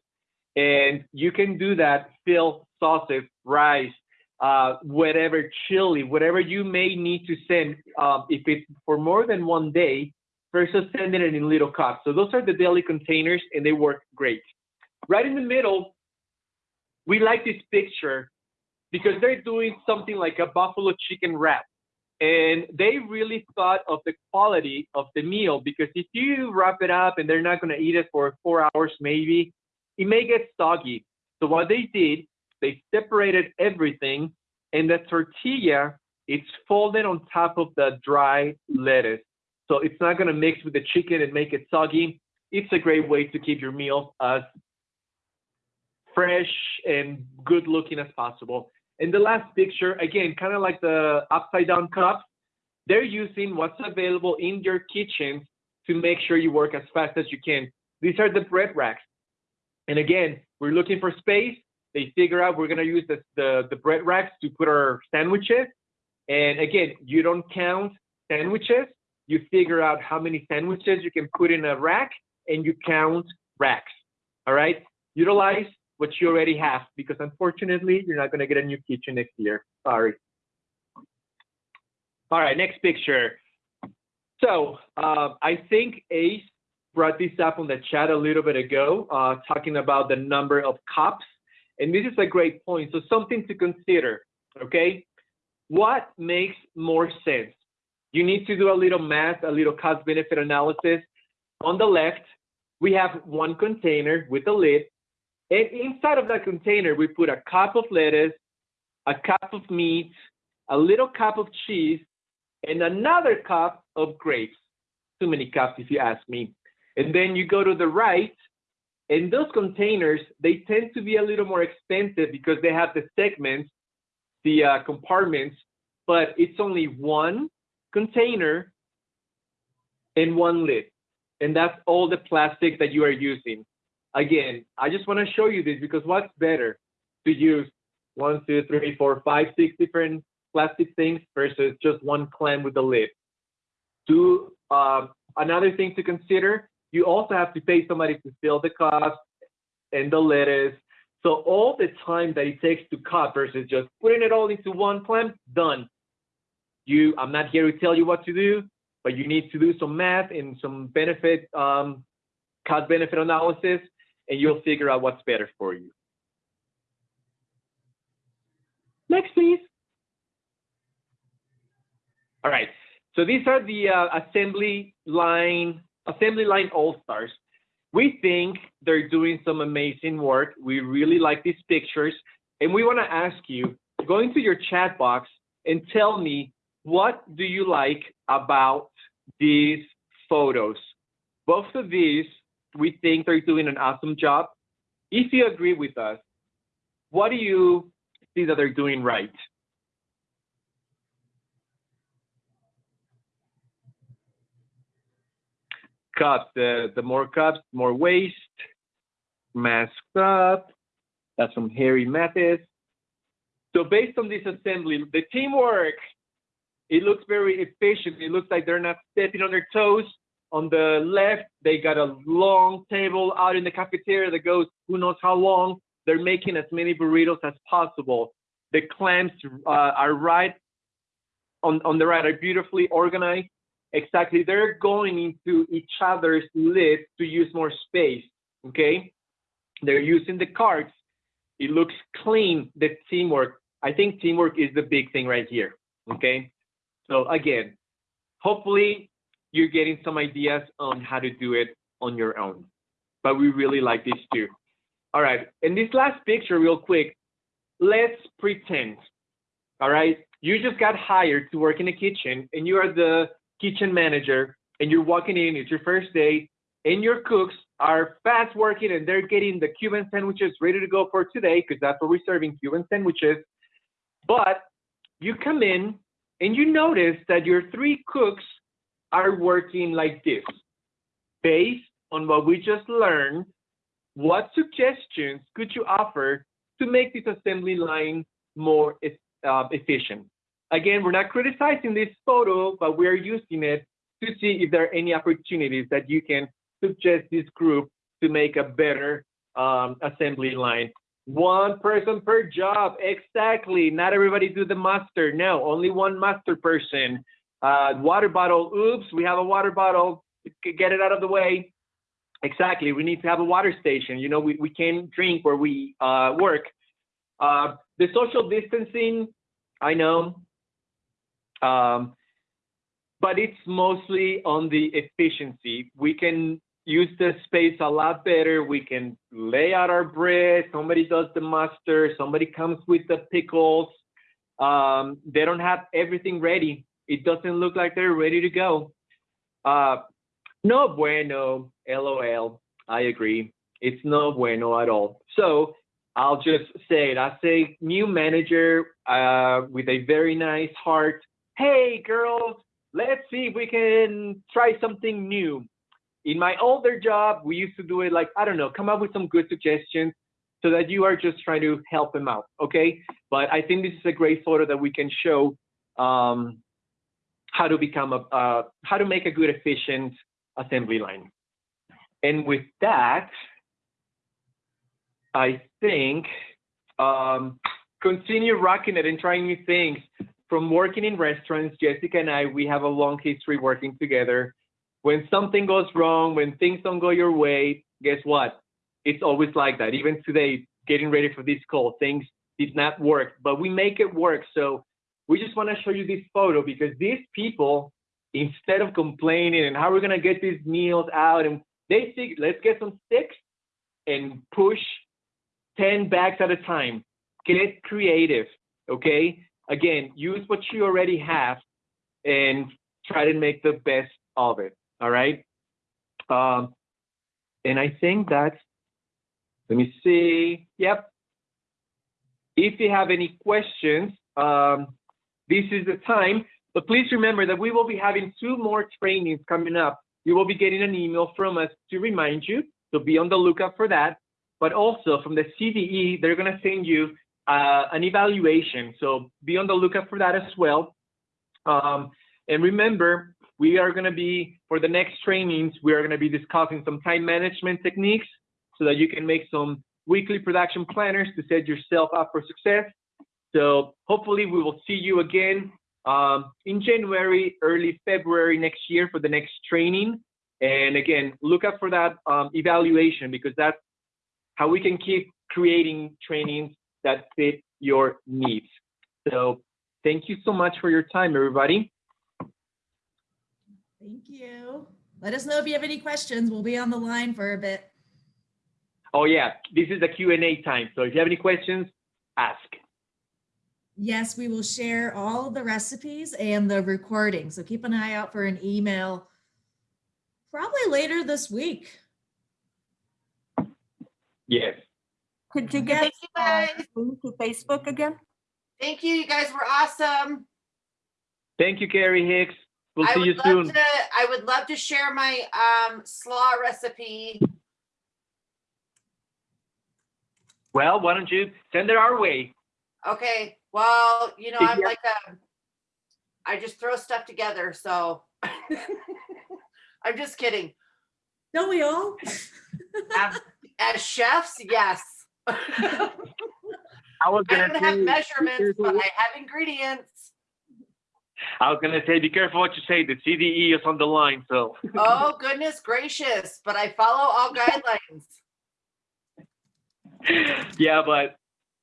And you can do that, fill sauces, rice, uh, whatever chili, whatever you may need to send, um, if it's for more than one day, versus sending it in little cups. So those are the deli containers and they work great. Right in the middle, we like this picture because they're doing something like a buffalo chicken wrap. And they really thought of the quality of the meal because if you wrap it up and they're not going to eat it for four hours, maybe, it may get soggy. So what they did, they separated everything and the tortilla, it's folded on top of the dry lettuce. So it's not going to mix with the chicken and make it soggy. It's a great way to keep your meal as fresh and good looking as possible. And the last picture, again, kind of like the upside down cup, they're using what's available in your kitchen to make sure you work as fast as you can. These are the bread racks. And again, we're looking for space. They figure out we're gonna use the, the, the bread racks to put our sandwiches. And again, you don't count sandwiches. You figure out how many sandwiches you can put in a rack and you count racks. All right. Utilize what you already have because unfortunately you're not going to get a new kitchen next year. Sorry. All right, next picture. So uh, I think Ace brought this up on the chat a little bit ago, uh, talking about the number of cups. And this is a great point. So something to consider, okay? What makes more sense? You need to do a little math, a little cost benefit analysis. On the left, we have one container with a lid and inside of that container, we put a cup of lettuce, a cup of meat, a little cup of cheese, and another cup of grapes. Too many cups, if you ask me. And then you go to the right, and those containers, they tend to be a little more expensive because they have the segments, the uh, compartments, but it's only one container and one lid. And that's all the plastic that you are using again, I just want to show you this because what's better to use one, two, three, four, five, six different plastic things versus just one clam with a lid. Two, uh, another thing to consider, you also have to pay somebody to fill the cups and the lettuce. So all the time that it takes to cut versus just putting it all into one clam, done. You, I'm not here to tell you what to do, but you need to do some math and some benefit, um, cost benefit analysis and you'll figure out what's better for you. Next, please. All right, so these are the uh, assembly line, assembly line all-stars. We think they're doing some amazing work. We really like these pictures. And we wanna ask you, go into your chat box and tell me, what do you like about these photos? both of these, we think they're doing an awesome job. If you agree with us, what do you see that they're doing right? Cups, the, the more cups, more waste, masked up. That's from Harry Mathis. So based on this assembly, the teamwork, it looks very efficient. It looks like they're not stepping on their toes. On the left, they got a long table out in the cafeteria that goes who knows how long. They're making as many burritos as possible. The clams uh, are right on, on the right, are beautifully organized. Exactly, they're going into each other's lids to use more space, okay? They're using the carts. It looks clean, the teamwork. I think teamwork is the big thing right here, okay? So again, hopefully you're getting some ideas on how to do it on your own. But we really like this too. All right, in this last picture, real quick, let's pretend, all right? You just got hired to work in a kitchen and you are the kitchen manager and you're walking in, it's your first day, and your cooks are fast working and they're getting the Cuban sandwiches ready to go for today because that's what we're serving, Cuban sandwiches. But you come in and you notice that your three cooks are working like this. Based on what we just learned, what suggestions could you offer to make this assembly line more uh, efficient? Again, we're not criticizing this photo, but we're using it to see if there are any opportunities that you can suggest this group to make a better um, assembly line. One person per job, exactly. Not everybody do the master. No, only one master person. Uh, water bottle, oops, we have a water bottle. Get it out of the way. Exactly, we need to have a water station. You know, we, we can't drink where we uh, work. Uh, the social distancing, I know, um, but it's mostly on the efficiency. We can use the space a lot better. We can lay out our bread. Somebody does the mustard. Somebody comes with the pickles. Um, they don't have everything ready. It doesn't look like they're ready to go. Uh, no bueno, LOL. I agree. It's no bueno at all. So I'll just say it. I say new manager uh, with a very nice heart. Hey, girls, let's see if we can try something new. In my older job, we used to do it like, I don't know, come up with some good suggestions so that you are just trying to help them out, okay? But I think this is a great photo that we can show um, how to become a, uh, how to make a good, efficient assembly line. And with that, I think um, continue rocking it and trying new things. From working in restaurants, Jessica and I, we have a long history working together. When something goes wrong, when things don't go your way, guess what? It's always like that. Even today, getting ready for this call, things did not work, but we make it work. So we just want to show you this photo because these people, instead of complaining and how we're gonna get these meals out, and they think let's get some sticks and push 10 bags at a time. Get creative, okay? Again, use what you already have and try to make the best of it, all right? Um, and I think that's, let me see, yep. If you have any questions, um, this is the time. But please remember that we will be having two more trainings coming up. You will be getting an email from us to remind you, so be on the lookout for that. But also from the CDE, they're going to send you uh, an evaluation. So be on the lookout for that as well. Um, and remember, we are going to be, for the next trainings, we are going to be discussing some time management techniques so that you can make some weekly production planners to set yourself up for success. So hopefully we will see you again um, in January, early February next year for the next training. And again, look out for that um, evaluation because that's how we can keep creating trainings that fit your needs. So thank you so much for your time, everybody. Thank you. Let us know if you have any questions. We'll be on the line for a bit. Oh yeah, this is the Q&A time. So if you have any questions, ask. Yes, we will share all the recipes and the recording. So keep an eye out for an email Probably later this week. Yes. Could you get Thank you, uh, guys. link to Facebook again? Thank you. You guys were awesome. Thank you, Carrie Hicks. We'll I see you soon. to. I would love to share my um, slaw recipe. Well, why don't you send it our way? Okay. Well, you know, I'm you- like a. I just throw stuff together. So I'm just kidding. Don't we all? As, as chefs, yes. I I was gonna don't have say, be measurements, but I have ingredients. I was gonna say, be careful what you say. The CDE is on the line, so. Oh goodness gracious! But I follow all guidelines. yeah, but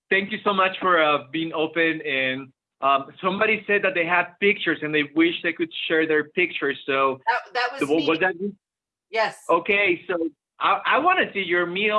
thank you so much for uh, being open. And um, somebody said that they have pictures and they wish they could share their pictures. So That that was was me. that? Yes. Okay, so I, I want to see your meal